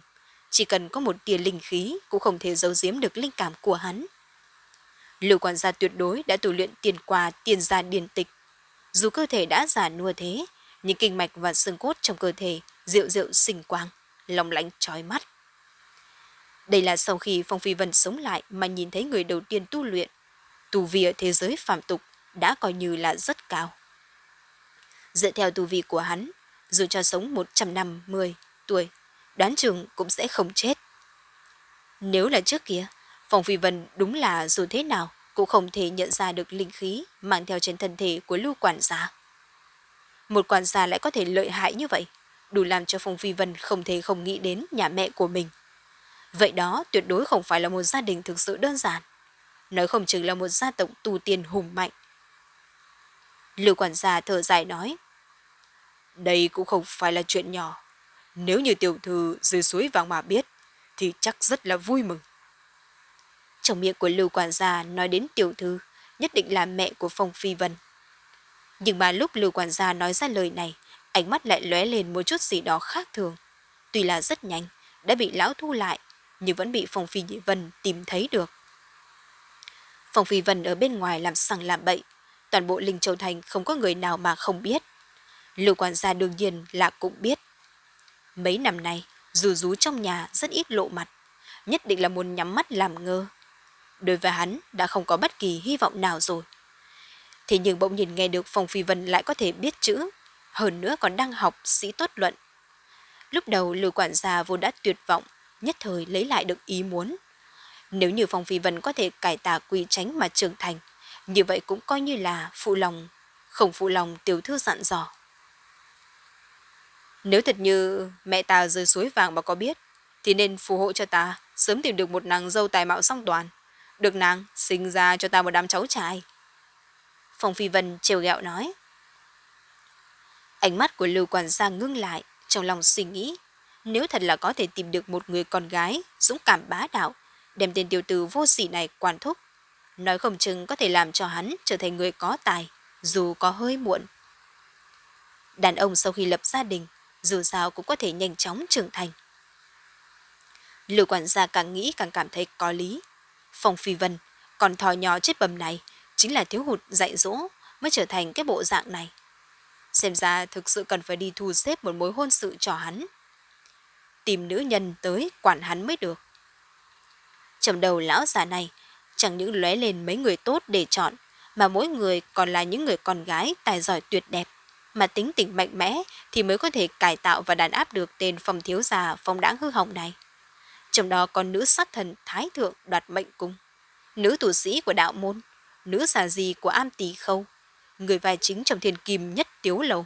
Chỉ cần có một tia linh khí cũng không thể giấu giếm được linh cảm của hắn. Lưu quản gia tuyệt đối đã tu luyện tiền qua tiền gia điển tịch. Dù cơ thể đã già nua thế, nhưng kinh mạch và xương cốt trong cơ thể rượu rượu sinh quang, lòng lãnh trói mắt. Đây là sau khi Phong Phi Vân sống lại mà nhìn thấy người đầu tiên tu luyện. Tu vi ở thế giới phạm tục đã coi như là rất cao. Dựa theo tu vi của hắn, dù cho sống 150 tuổi, đoán chừng cũng sẽ không chết. Nếu là trước kia, Phong Phi Vân đúng là dù thế nào cũng không thể nhận ra được linh khí mang theo trên thân thể của lưu quản gia. Một quản gia lại có thể lợi hại như vậy, đủ làm cho Phong Phi Vân không thể không nghĩ đến nhà mẹ của mình. Vậy đó tuyệt đối không phải là một gia đình thực sự đơn giản. Nói không chừng là một gia tộc tu tiên hùng mạnh. Lưu quản gia thở dài nói. Đây cũng không phải là chuyện nhỏ. Nếu như tiểu thư dưới suối vàng mà biết, thì chắc rất là vui mừng. Trong miệng của Lưu quản gia nói đến tiểu thư, nhất định là mẹ của Phong Phi Vân. Nhưng mà lúc Lưu quản gia nói ra lời này, ánh mắt lại lóe lên một chút gì đó khác thường. Tuy là rất nhanh, đã bị lão thu lại, nhưng vẫn bị Phong Phi Vân tìm thấy được. Phong Phi Vân ở bên ngoài làm sằng làm bậy, toàn bộ Linh Châu Thành không có người nào mà không biết. Lưu quản gia đương nhiên là cũng biết. Mấy năm nay, dù rú trong nhà rất ít lộ mặt, nhất định là muốn nhắm mắt làm ngơ. Đối với hắn đã không có bất kỳ hy vọng nào rồi. Thế nhưng bỗng nhìn nghe được Phong Phi Vân lại có thể biết chữ, hơn nữa còn đang học sĩ tốt luận. Lúc đầu Lưu quản gia vốn đã tuyệt vọng, nhất thời lấy lại được ý muốn. Nếu như Phong Phi Vân có thể cải tà quy tránh mà trưởng thành, như vậy cũng coi như là phụ lòng, không phụ lòng tiểu thư dặn dò. Nếu thật như mẹ ta rơi suối vàng mà có biết, thì nên phù hộ cho ta sớm tìm được một nàng dâu tài mạo song toàn, được nàng sinh ra cho ta một đám cháu trai. Phong Phi Vân trêu ghẹo nói. Ánh mắt của Lưu Quản gia ngưng lại, trong lòng suy nghĩ, nếu thật là có thể tìm được một người con gái dũng cảm bá đạo, đem tên tiểu tử vô sỉ này quản thúc, nói không chừng có thể làm cho hắn trở thành người có tài, dù có hơi muộn. Đàn ông sau khi lập gia đình, dù sao cũng có thể nhanh chóng trưởng thành. Lưu quản gia càng nghĩ càng cảm thấy có lý. Phong Phi Vân, còn thò nhỏ chết bầm này, chính là thiếu hụt dạy dỗ mới trở thành cái bộ dạng này. Xem ra thực sự cần phải đi thu xếp một mối hôn sự cho hắn. Tìm nữ nhân tới quản hắn mới được. Trong đầu lão già này, chẳng những lóe lên mấy người tốt để chọn, mà mỗi người còn là những người con gái tài giỏi tuyệt đẹp, mà tính tình mạnh mẽ thì mới có thể cải tạo và đàn áp được tên phong thiếu già phong đáng hư hỏng này. Trong đó còn nữ sát thần Thái Thượng đoạt mệnh cung, nữ tù sĩ của đạo môn, nữ xà gì của am tỳ khâu, người vai chính trong thiên kim nhất tiếu lầu.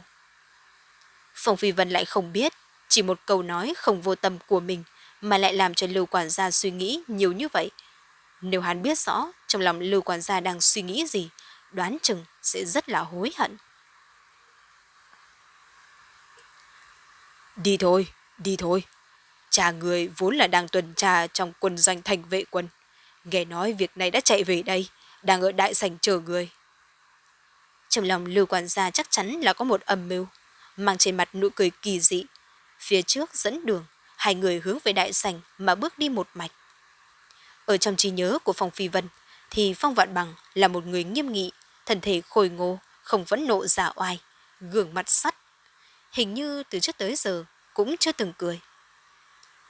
Phong Phi Vân lại không biết, chỉ một câu nói không vô tâm của mình mà lại làm cho Lưu Quản gia suy nghĩ nhiều như vậy. Nếu hắn biết rõ trong lòng Lưu Quản gia đang suy nghĩ gì, đoán chừng sẽ rất là hối hận. Đi thôi, đi thôi. Cha người vốn là đang tuần tra trong quân doanh thành vệ quân. Nghe nói việc này đã chạy về đây, đang ở đại sảnh chờ người. Trong lòng Lưu Quản gia chắc chắn là có một âm mưu, mang trên mặt nụ cười kỳ dị. Phía trước dẫn đường, hai người hướng về đại sảnh mà bước đi một mạch. Ở trong trí nhớ của Phong Phi Vân, thì Phong Vạn Bằng là một người nghiêm nghị, thân thể khôi ngô, không vẫn nộ giả oai, gương mặt sắt. Hình như từ trước tới giờ cũng chưa từng cười.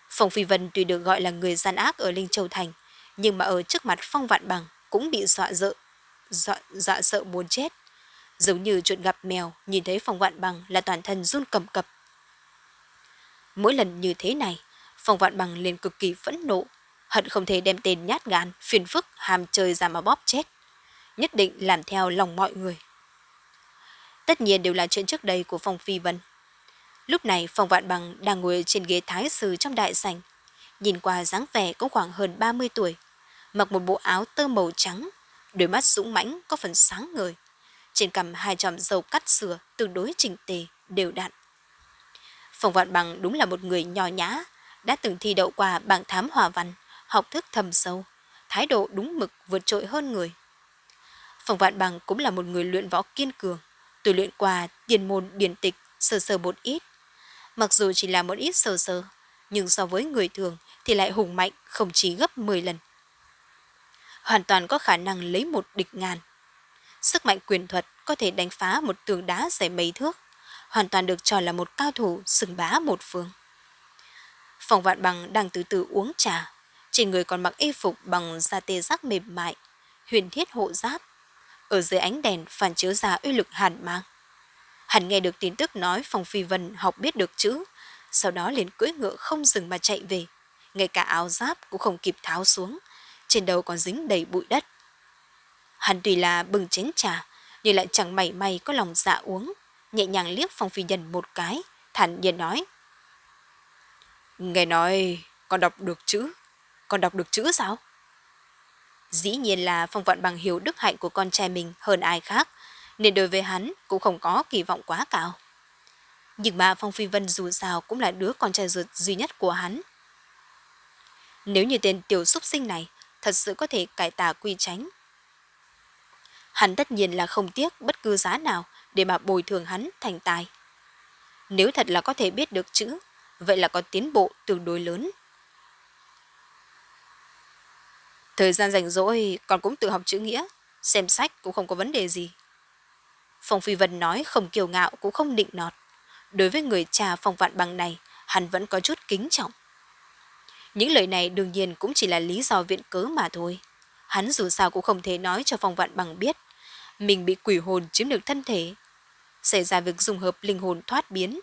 Phong Phi Vân tuy được gọi là người gian ác ở Linh Châu Thành, nhưng mà ở trước mặt Phong Vạn Bằng cũng bị dọa dợ, dọa, dọa sợ muốn chết. Giống như chuột gặp mèo, nhìn thấy Phong Vạn Bằng là toàn thân run cầm cập. Mỗi lần như thế này, Phong Vạn Bằng liền cực kỳ phẫn nộ, hận không thể đem tên nhát gan, phiền phức, hàm chơi ra mà bóp chết. Nhất định làm theo lòng mọi người. Tất nhiên đều là chuyện trước đây của Phong Phi Vân. Lúc này Phòng Vạn Bằng đang ngồi trên ghế thái sư trong đại sảnh. Nhìn qua dáng vẻ cũng khoảng hơn 30 tuổi. Mặc một bộ áo tơ màu trắng, đôi mắt dũng mãnh có phần sáng ngời. Trên cằm hai chòm dầu cắt sửa tương đối chỉnh tề, đều đặn. Phòng Vạn Bằng đúng là một người nhỏ nhã, đã từng thi đậu qua bảng thám hòa văn, học thức thầm sâu, thái độ đúng mực vượt trội hơn người. Phòng Vạn Bằng cũng là một người luyện võ kiên cường, tôi luyện qua tiền môn điển tịch sơ sơ một ít. Mặc dù chỉ là một ít sơ sơ, nhưng so với người thường thì lại hùng mạnh không chỉ gấp 10 lần. Hoàn toàn có khả năng lấy một địch ngàn. Sức mạnh quyền thuật có thể đánh phá một tường đá dày mấy thước, hoàn toàn được cho là một cao thủ sừng bá một phương. Phòng vạn bằng đang từ từ uống trà, trên người còn mặc y phục bằng da tê giác mềm mại, huyền thiết hộ giáp. Ở dưới ánh đèn phản chiếu ra uy lực hàn mang. Hắn nghe được tin tức nói phòng Phi Vân học biết được chữ, sau đó liền cưỡi ngựa không dừng mà chạy về. Ngay cả áo giáp cũng không kịp tháo xuống, trên đầu còn dính đầy bụi đất. Hắn tuy là bừng chén trà, nhưng lại chẳng mảy may có lòng dạ uống, nhẹ nhàng liếc Phong Phi Nhân một cái, thản nhiên nói. Nghe nói con đọc được chữ, con đọc được chữ sao? Dĩ nhiên là Phong Vạn Bằng hiểu đức hạnh của con trai mình hơn ai khác, nên đối với hắn cũng không có kỳ vọng quá cao. Nhưng mà Phong Phi Vân dù sao cũng là đứa con trai ruột duy nhất của hắn. Nếu như tên tiểu súc sinh này thật sự có thể cải tà quy tránh, hắn tất nhiên là không tiếc bất cứ giá nào để mà bồi thường hắn thành tài. Nếu thật là có thể biết được chữ, vậy là có tiến bộ tương đối lớn. Thời gian rảnh rỗi còn cũng tự học chữ nghĩa, xem sách cũng không có vấn đề gì. Phong Phi Vân nói không kiêu ngạo cũng không định nọt. Đối với người cha phong vạn bằng này, hắn vẫn có chút kính trọng. Những lời này đương nhiên cũng chỉ là lý do viện cớ mà thôi. Hắn dù sao cũng không thể nói cho phong vạn bằng biết. Mình bị quỷ hồn chiếm được thân thể. Xảy ra việc dùng hợp linh hồn thoát biến.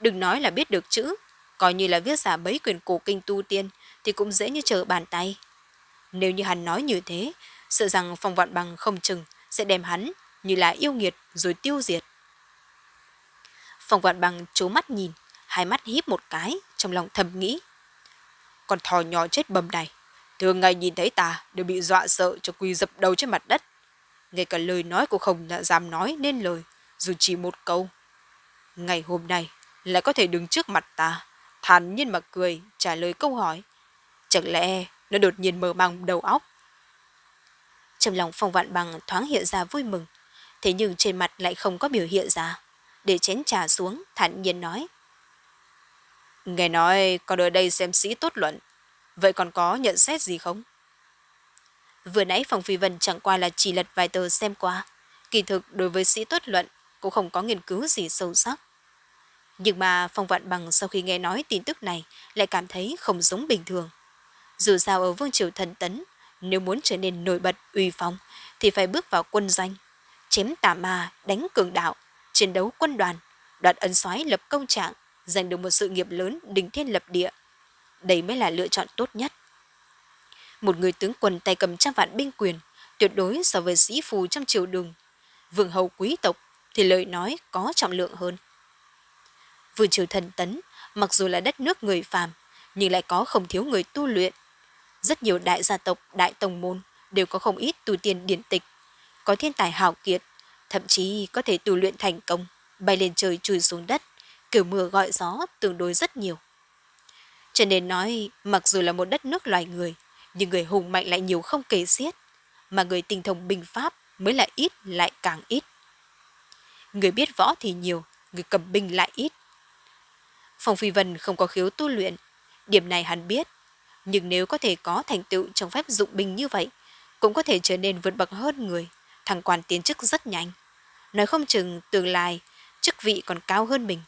Đừng nói là biết được chữ, coi như là viết giả bấy quyền cổ kinh tu tiên thì cũng dễ như trở bàn tay. Nếu như hắn nói như thế, sợ rằng phong vạn bằng không chừng sẽ đem hắn như là yêu nghiệt rồi tiêu diệt. Phong vạn bằng chố mắt nhìn, hai mắt híp một cái, trong lòng thầm nghĩ. Con thò nhỏ chết bầm này, thường ngày nhìn thấy ta đều bị dọa sợ cho quỳ dập đầu trên mặt đất. Ngay cả lời nói cũng không dám nói nên lời, dù chỉ một câu. Ngày hôm nay lại có thể đứng trước mặt ta, thản nhiên mà cười, trả lời câu hỏi. Chẳng lẽ nó đột nhiên mở mang đầu óc? Trong lòng phong vạn bằng thoáng hiện ra vui mừng, thế nhưng trên mặt lại không có biểu hiện ra. Để chén trà xuống, thản nhiên nói. Nghe nói con ở đây xem sĩ tốt luận, vậy còn có nhận xét gì không? Vừa nãy Phòng Phi Vân chẳng qua là chỉ lật vài tờ xem qua. Kỳ thực đối với sĩ tốt luận cũng không có nghiên cứu gì sâu sắc. Nhưng mà Phong Vạn Bằng sau khi nghe nói tin tức này lại cảm thấy không giống bình thường. Dù sao ở Vương Triều Thần Tấn, nếu muốn trở nên nổi bật uy phong thì phải bước vào quân danh, chém tà ma, đánh cường đạo, chiến đấu quân đoàn, đoạt ân soái lập công trạng, giành được một sự nghiệp lớn đỉnh thiên lập địa. Đây mới là lựa chọn tốt nhất. Một người tướng quân tay cầm trăm vạn binh quyền, tuyệt đối so với sĩ phù trong triều đường. Vương hầu quý tộc thì lời nói có trọng lượng hơn. Vương triều thần tấn, mặc dù là đất nước người phàm, nhưng lại có không thiếu người tu luyện. Rất nhiều đại gia tộc, đại tông môn đều có không ít tu tiên điển tịch, có thiên tài hào kiệt, thậm chí có thể tu luyện thành công, bay lên trời chui xuống đất, kiểu mưa gọi gió tương đối rất nhiều. Cho nên nói, mặc dù là một đất nước loài người, nhưng người hùng mạnh lại nhiều không kể xiết, mà người tinh thông binh pháp mới là ít lại càng ít. Người biết võ thì nhiều, người cầm binh lại ít. Phong Phi Vân không có khiếu tu luyện, điểm này hắn biết, nhưng nếu có thể có thành tựu trong phép dụng binh như vậy, cũng có thể trở nên vượt bậc hơn người, thăng quan tiến chức rất nhanh. Nói không chừng tương lai, chức vị còn cao hơn mình.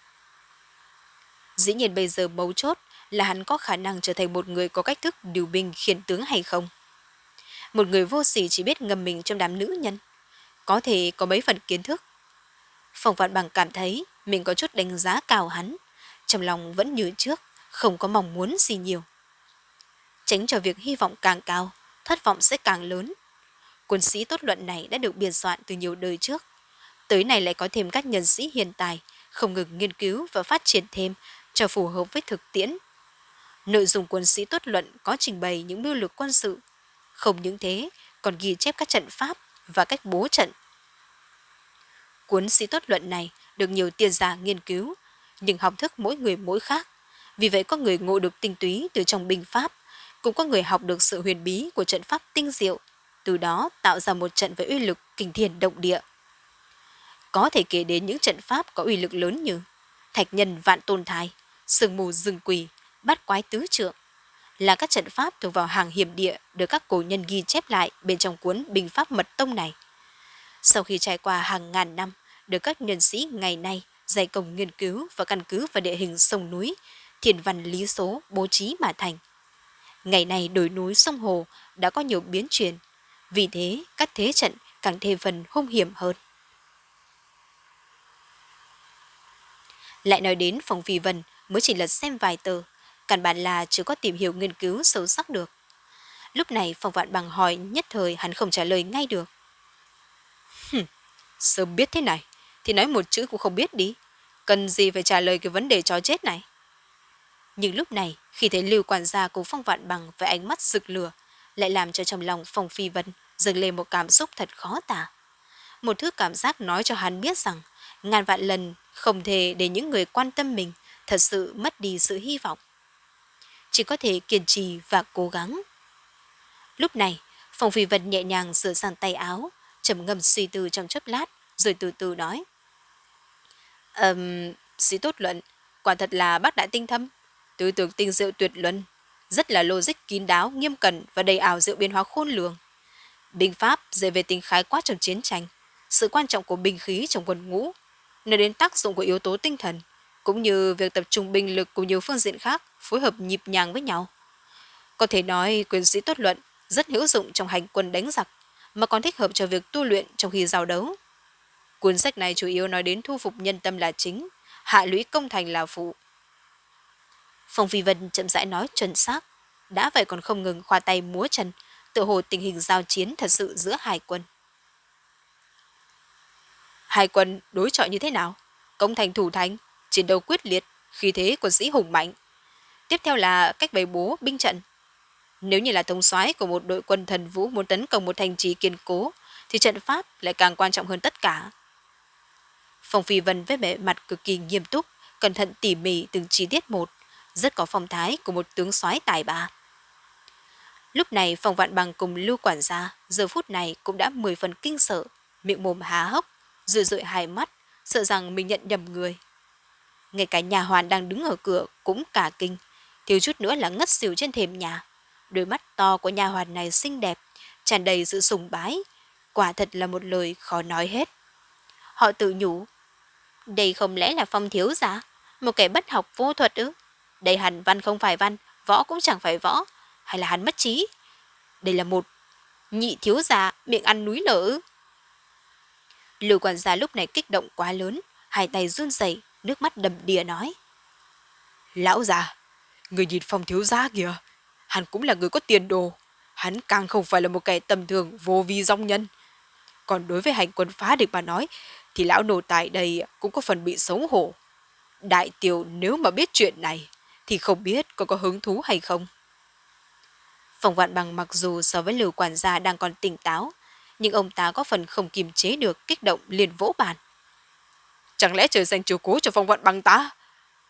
Dĩ nhiên bây giờ mấu chốt là hắn có khả năng trở thành một người có cách thức điều binh khiển tướng hay không. Một người vô sỉ chỉ biết ngầm mình trong đám nữ nhân, có thể có mấy phần kiến thức. Phòng vạn bằng cảm thấy mình có chút đánh giá cao hắn, trong lòng vẫn như trước, không có mong muốn gì nhiều. Tránh cho việc hy vọng càng cao, thất vọng sẽ càng lớn. Quân sĩ tốt luận này đã được biên soạn từ nhiều đời trước. Tới này lại có thêm các nhân sĩ hiện tài, không ngừng nghiên cứu và phát triển thêm cho phù hợp với thực tiễn. Nội dung quân sĩ tốt luận có trình bày những mưu lược quân sự. Không những thế, còn ghi chép các trận pháp và cách bố trận. Cuốn sĩ tốt luận này được nhiều tiền giả nghiên cứu, nhưng học thức mỗi người mỗi khác. Vì vậy có người ngộ được tinh túy từ trong binh pháp, cũng có người học được sự huyền bí của trận pháp tinh diệu, từ đó tạo ra một trận với uy lực kinh thiên động địa. Có thể kể đến những trận pháp có uy lực lớn như thạch nhân vạn tôn thai, sương mù rừng quỳ, bát quái tứ trượng, là các trận pháp thuộc vào hàng hiểm địa được các cổ nhân ghi chép lại bên trong cuốn Bình Pháp Mật Tông này. Sau khi trải qua hàng ngàn năm, được các nhân sĩ ngày nay dày công nghiên cứu và căn cứ vào địa hình sông núi, thiền văn lý số bố trí mà thành. Ngày nay đồi núi sông hồ đã có nhiều biến chuyển, vì thế các thế trận càng thêm phần hung hiểm hơn. Lại nói đến phòng phi vân mới chỉ lật xem vài tờ, căn bản là chưa có tìm hiểu nghiên cứu sâu sắc được. Lúc này phòng vạn bằng hỏi nhất thời hắn không trả lời ngay được. Sớm biết thế này, thì nói một chữ cũng không biết đi. Cần gì phải trả lời cái vấn đề chó chết này. Nhưng lúc này, khi thấy Lưu quản gia cùng Phong Vạn Bằng với ánh mắt rực lửa, lại làm cho trong lòng Phong Phi Vân dâng lên một cảm xúc thật khó tả. Một thứ cảm giác nói cho hắn biết rằng ngàn vạn lần không thể để những người quan tâm mình thật sự mất đi sự hy vọng. Chỉ có thể kiên trì và cố gắng. Lúc này, Phong Phi Vân nhẹ nhàng sửa sang tay áo, trầm ngâm suy tư trong chốc lát, rồi từ từ nói. Ừm, um, sĩ tốt luận, quả thật là bác đại tinh thâm, tư tưởng tinh diệu tuyệt luân, rất là logic kín đáo, nghiêm cẩn và đầy ảo diệu biến hóa khôn lường. Binh pháp dạy về tính khái quát trong chiến tranh, sự quan trọng của binh khí trong quân ngũ, nơi đến tác dụng của yếu tố tinh thần, cũng như việc tập trung binh lực của nhiều phương diện khác phối hợp nhịp nhàng với nhau. Có thể nói quyền sĩ tốt luận rất hữu dụng trong hành quân đánh giặc, mà còn thích hợp cho việc tu luyện trong khi giao đấu. Cuốn sách này chủ yếu nói đến thu phục nhân tâm là chính, hạ lũy công thành là phụ. Phong Phi Vân chậm rãi nói chuẩn xác, đã vậy còn không ngừng khoa tay múa chân, tự hồ tình hình giao chiến thật sự giữa hai quân. Hai quân đối chọi như thế nào? Công thành thủ thành, chiến đấu quyết liệt, khi thế quân sĩ hùng mạnh. Tiếp theo là cách bày bố binh trận. Nếu như là thống soái của một đội quân thần vũ muốn tấn công một thành trì kiên cố, thì trận pháp lại càng quan trọng hơn tất cả. Phong Phi Vân với vẻ mặt cực kỳ nghiêm túc, cẩn thận tỉ mỉ từng chi tiết một, rất có phong thái của một tướng soái tài ba. Lúc này phòng Vạn Bằng cùng Lưu Quản gia giờ phút này cũng đã mười phần kinh sợ, miệng mồm há hốc, rửa rượi hai mắt, sợ rằng mình nhận nhầm người. Ngay cả nhà hoàn đang đứng ở cửa cũng cả kinh, thiếu chút nữa là ngất xỉu trên thềm nhà. Đôi mắt to của nhà hoàn này xinh đẹp, tràn đầy sự sùng bái, quả thật là một lời khó nói hết. Họ tự nhủ, đây không lẽ là phong thiếu giả, một kẻ bất học vô thuật ư? Đây hẳn văn không phải văn, võ cũng chẳng phải võ, hay là hắn mất trí? Đây là một nhị thiếu gia miệng ăn núi lở? Lưu quản gia lúc này kích động quá lớn, hai tay run rẩy, nước mắt đầm đìa nói. Lão già, người nhìn phong thiếu gia kìa, hắn cũng là người có tiền đồ, hắn càng không phải là một kẻ tầm thường vô vi dòng nhân. Còn đối với hành quân phá địch mà nói, thì lão nổ tại đây cũng có phần bị xấu hổ. Đại tiểu nếu mà biết chuyện này, thì không biết có có hứng thú hay không. Phòng vạn bằng mặc dù so với lưu quản gia đang còn tỉnh táo, nhưng ông ta có phần không kiềm chế được kích động liền vỗ bàn. Chẳng lẽ trời dành chiều cố cho phong vạn bằng ta?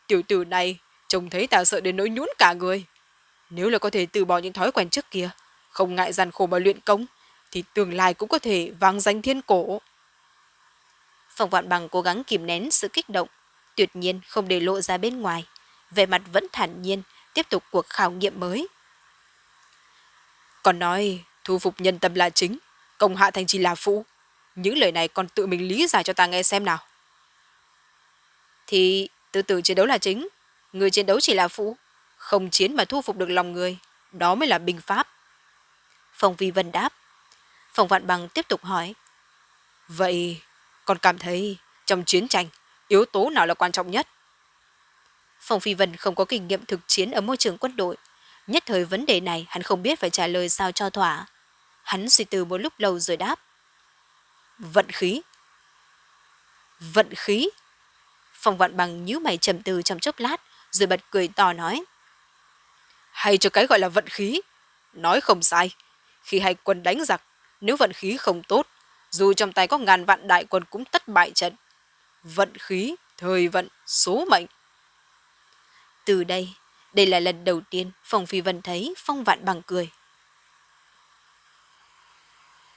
Tiểu tử này trông thấy ta sợ đến nỗi nhún cả người. Nếu là có thể từ bỏ những thói quen trước kia, không ngại gian khổ mà luyện công, thì tương lai cũng có thể vang danh thiên cổ. Phong vạn bằng cố gắng kìm nén sự kích động, tuyệt nhiên không để lộ ra bên ngoài. Về mặt vẫn thản nhiên, tiếp tục cuộc khảo nghiệm mới. Còn nói, thu phục nhân tâm là chính, công hạ thành chỉ là phụ. Những lời này còn tự mình lý giải cho ta nghe xem nào. Thì từ từ chiến đấu là chính, người chiến đấu chỉ là phụ. Không chiến mà thu phục được lòng người, đó mới là binh pháp. Phong Vi Vân đáp. Phong Vạn Bằng tiếp tục hỏi. Vậy, còn cảm thấy trong chiến tranh, yếu tố nào là quan trọng nhất? Phong Phi Vân không có kinh nghiệm thực chiến ở môi trường quân đội. Nhất thời vấn đề này hắn không biết phải trả lời sao cho thỏa. Hắn suy tư một lúc lâu rồi đáp. Vận khí. Vận khí? Phong Vạn Bằng nhíu mày trầm tư trong chốc lát, rồi bật cười to nói. Hay cho cái gọi là vận khí. Nói không sai. Khi hai quân đánh giặc, nếu vận khí không tốt, dù trong tay có ngàn vạn đại quân cũng tất bại trận. Vận khí, thời vận, số mệnh. Từ đây, đây là lần đầu tiên Phong Phi Vân thấy Phong Vạn Bằng cười.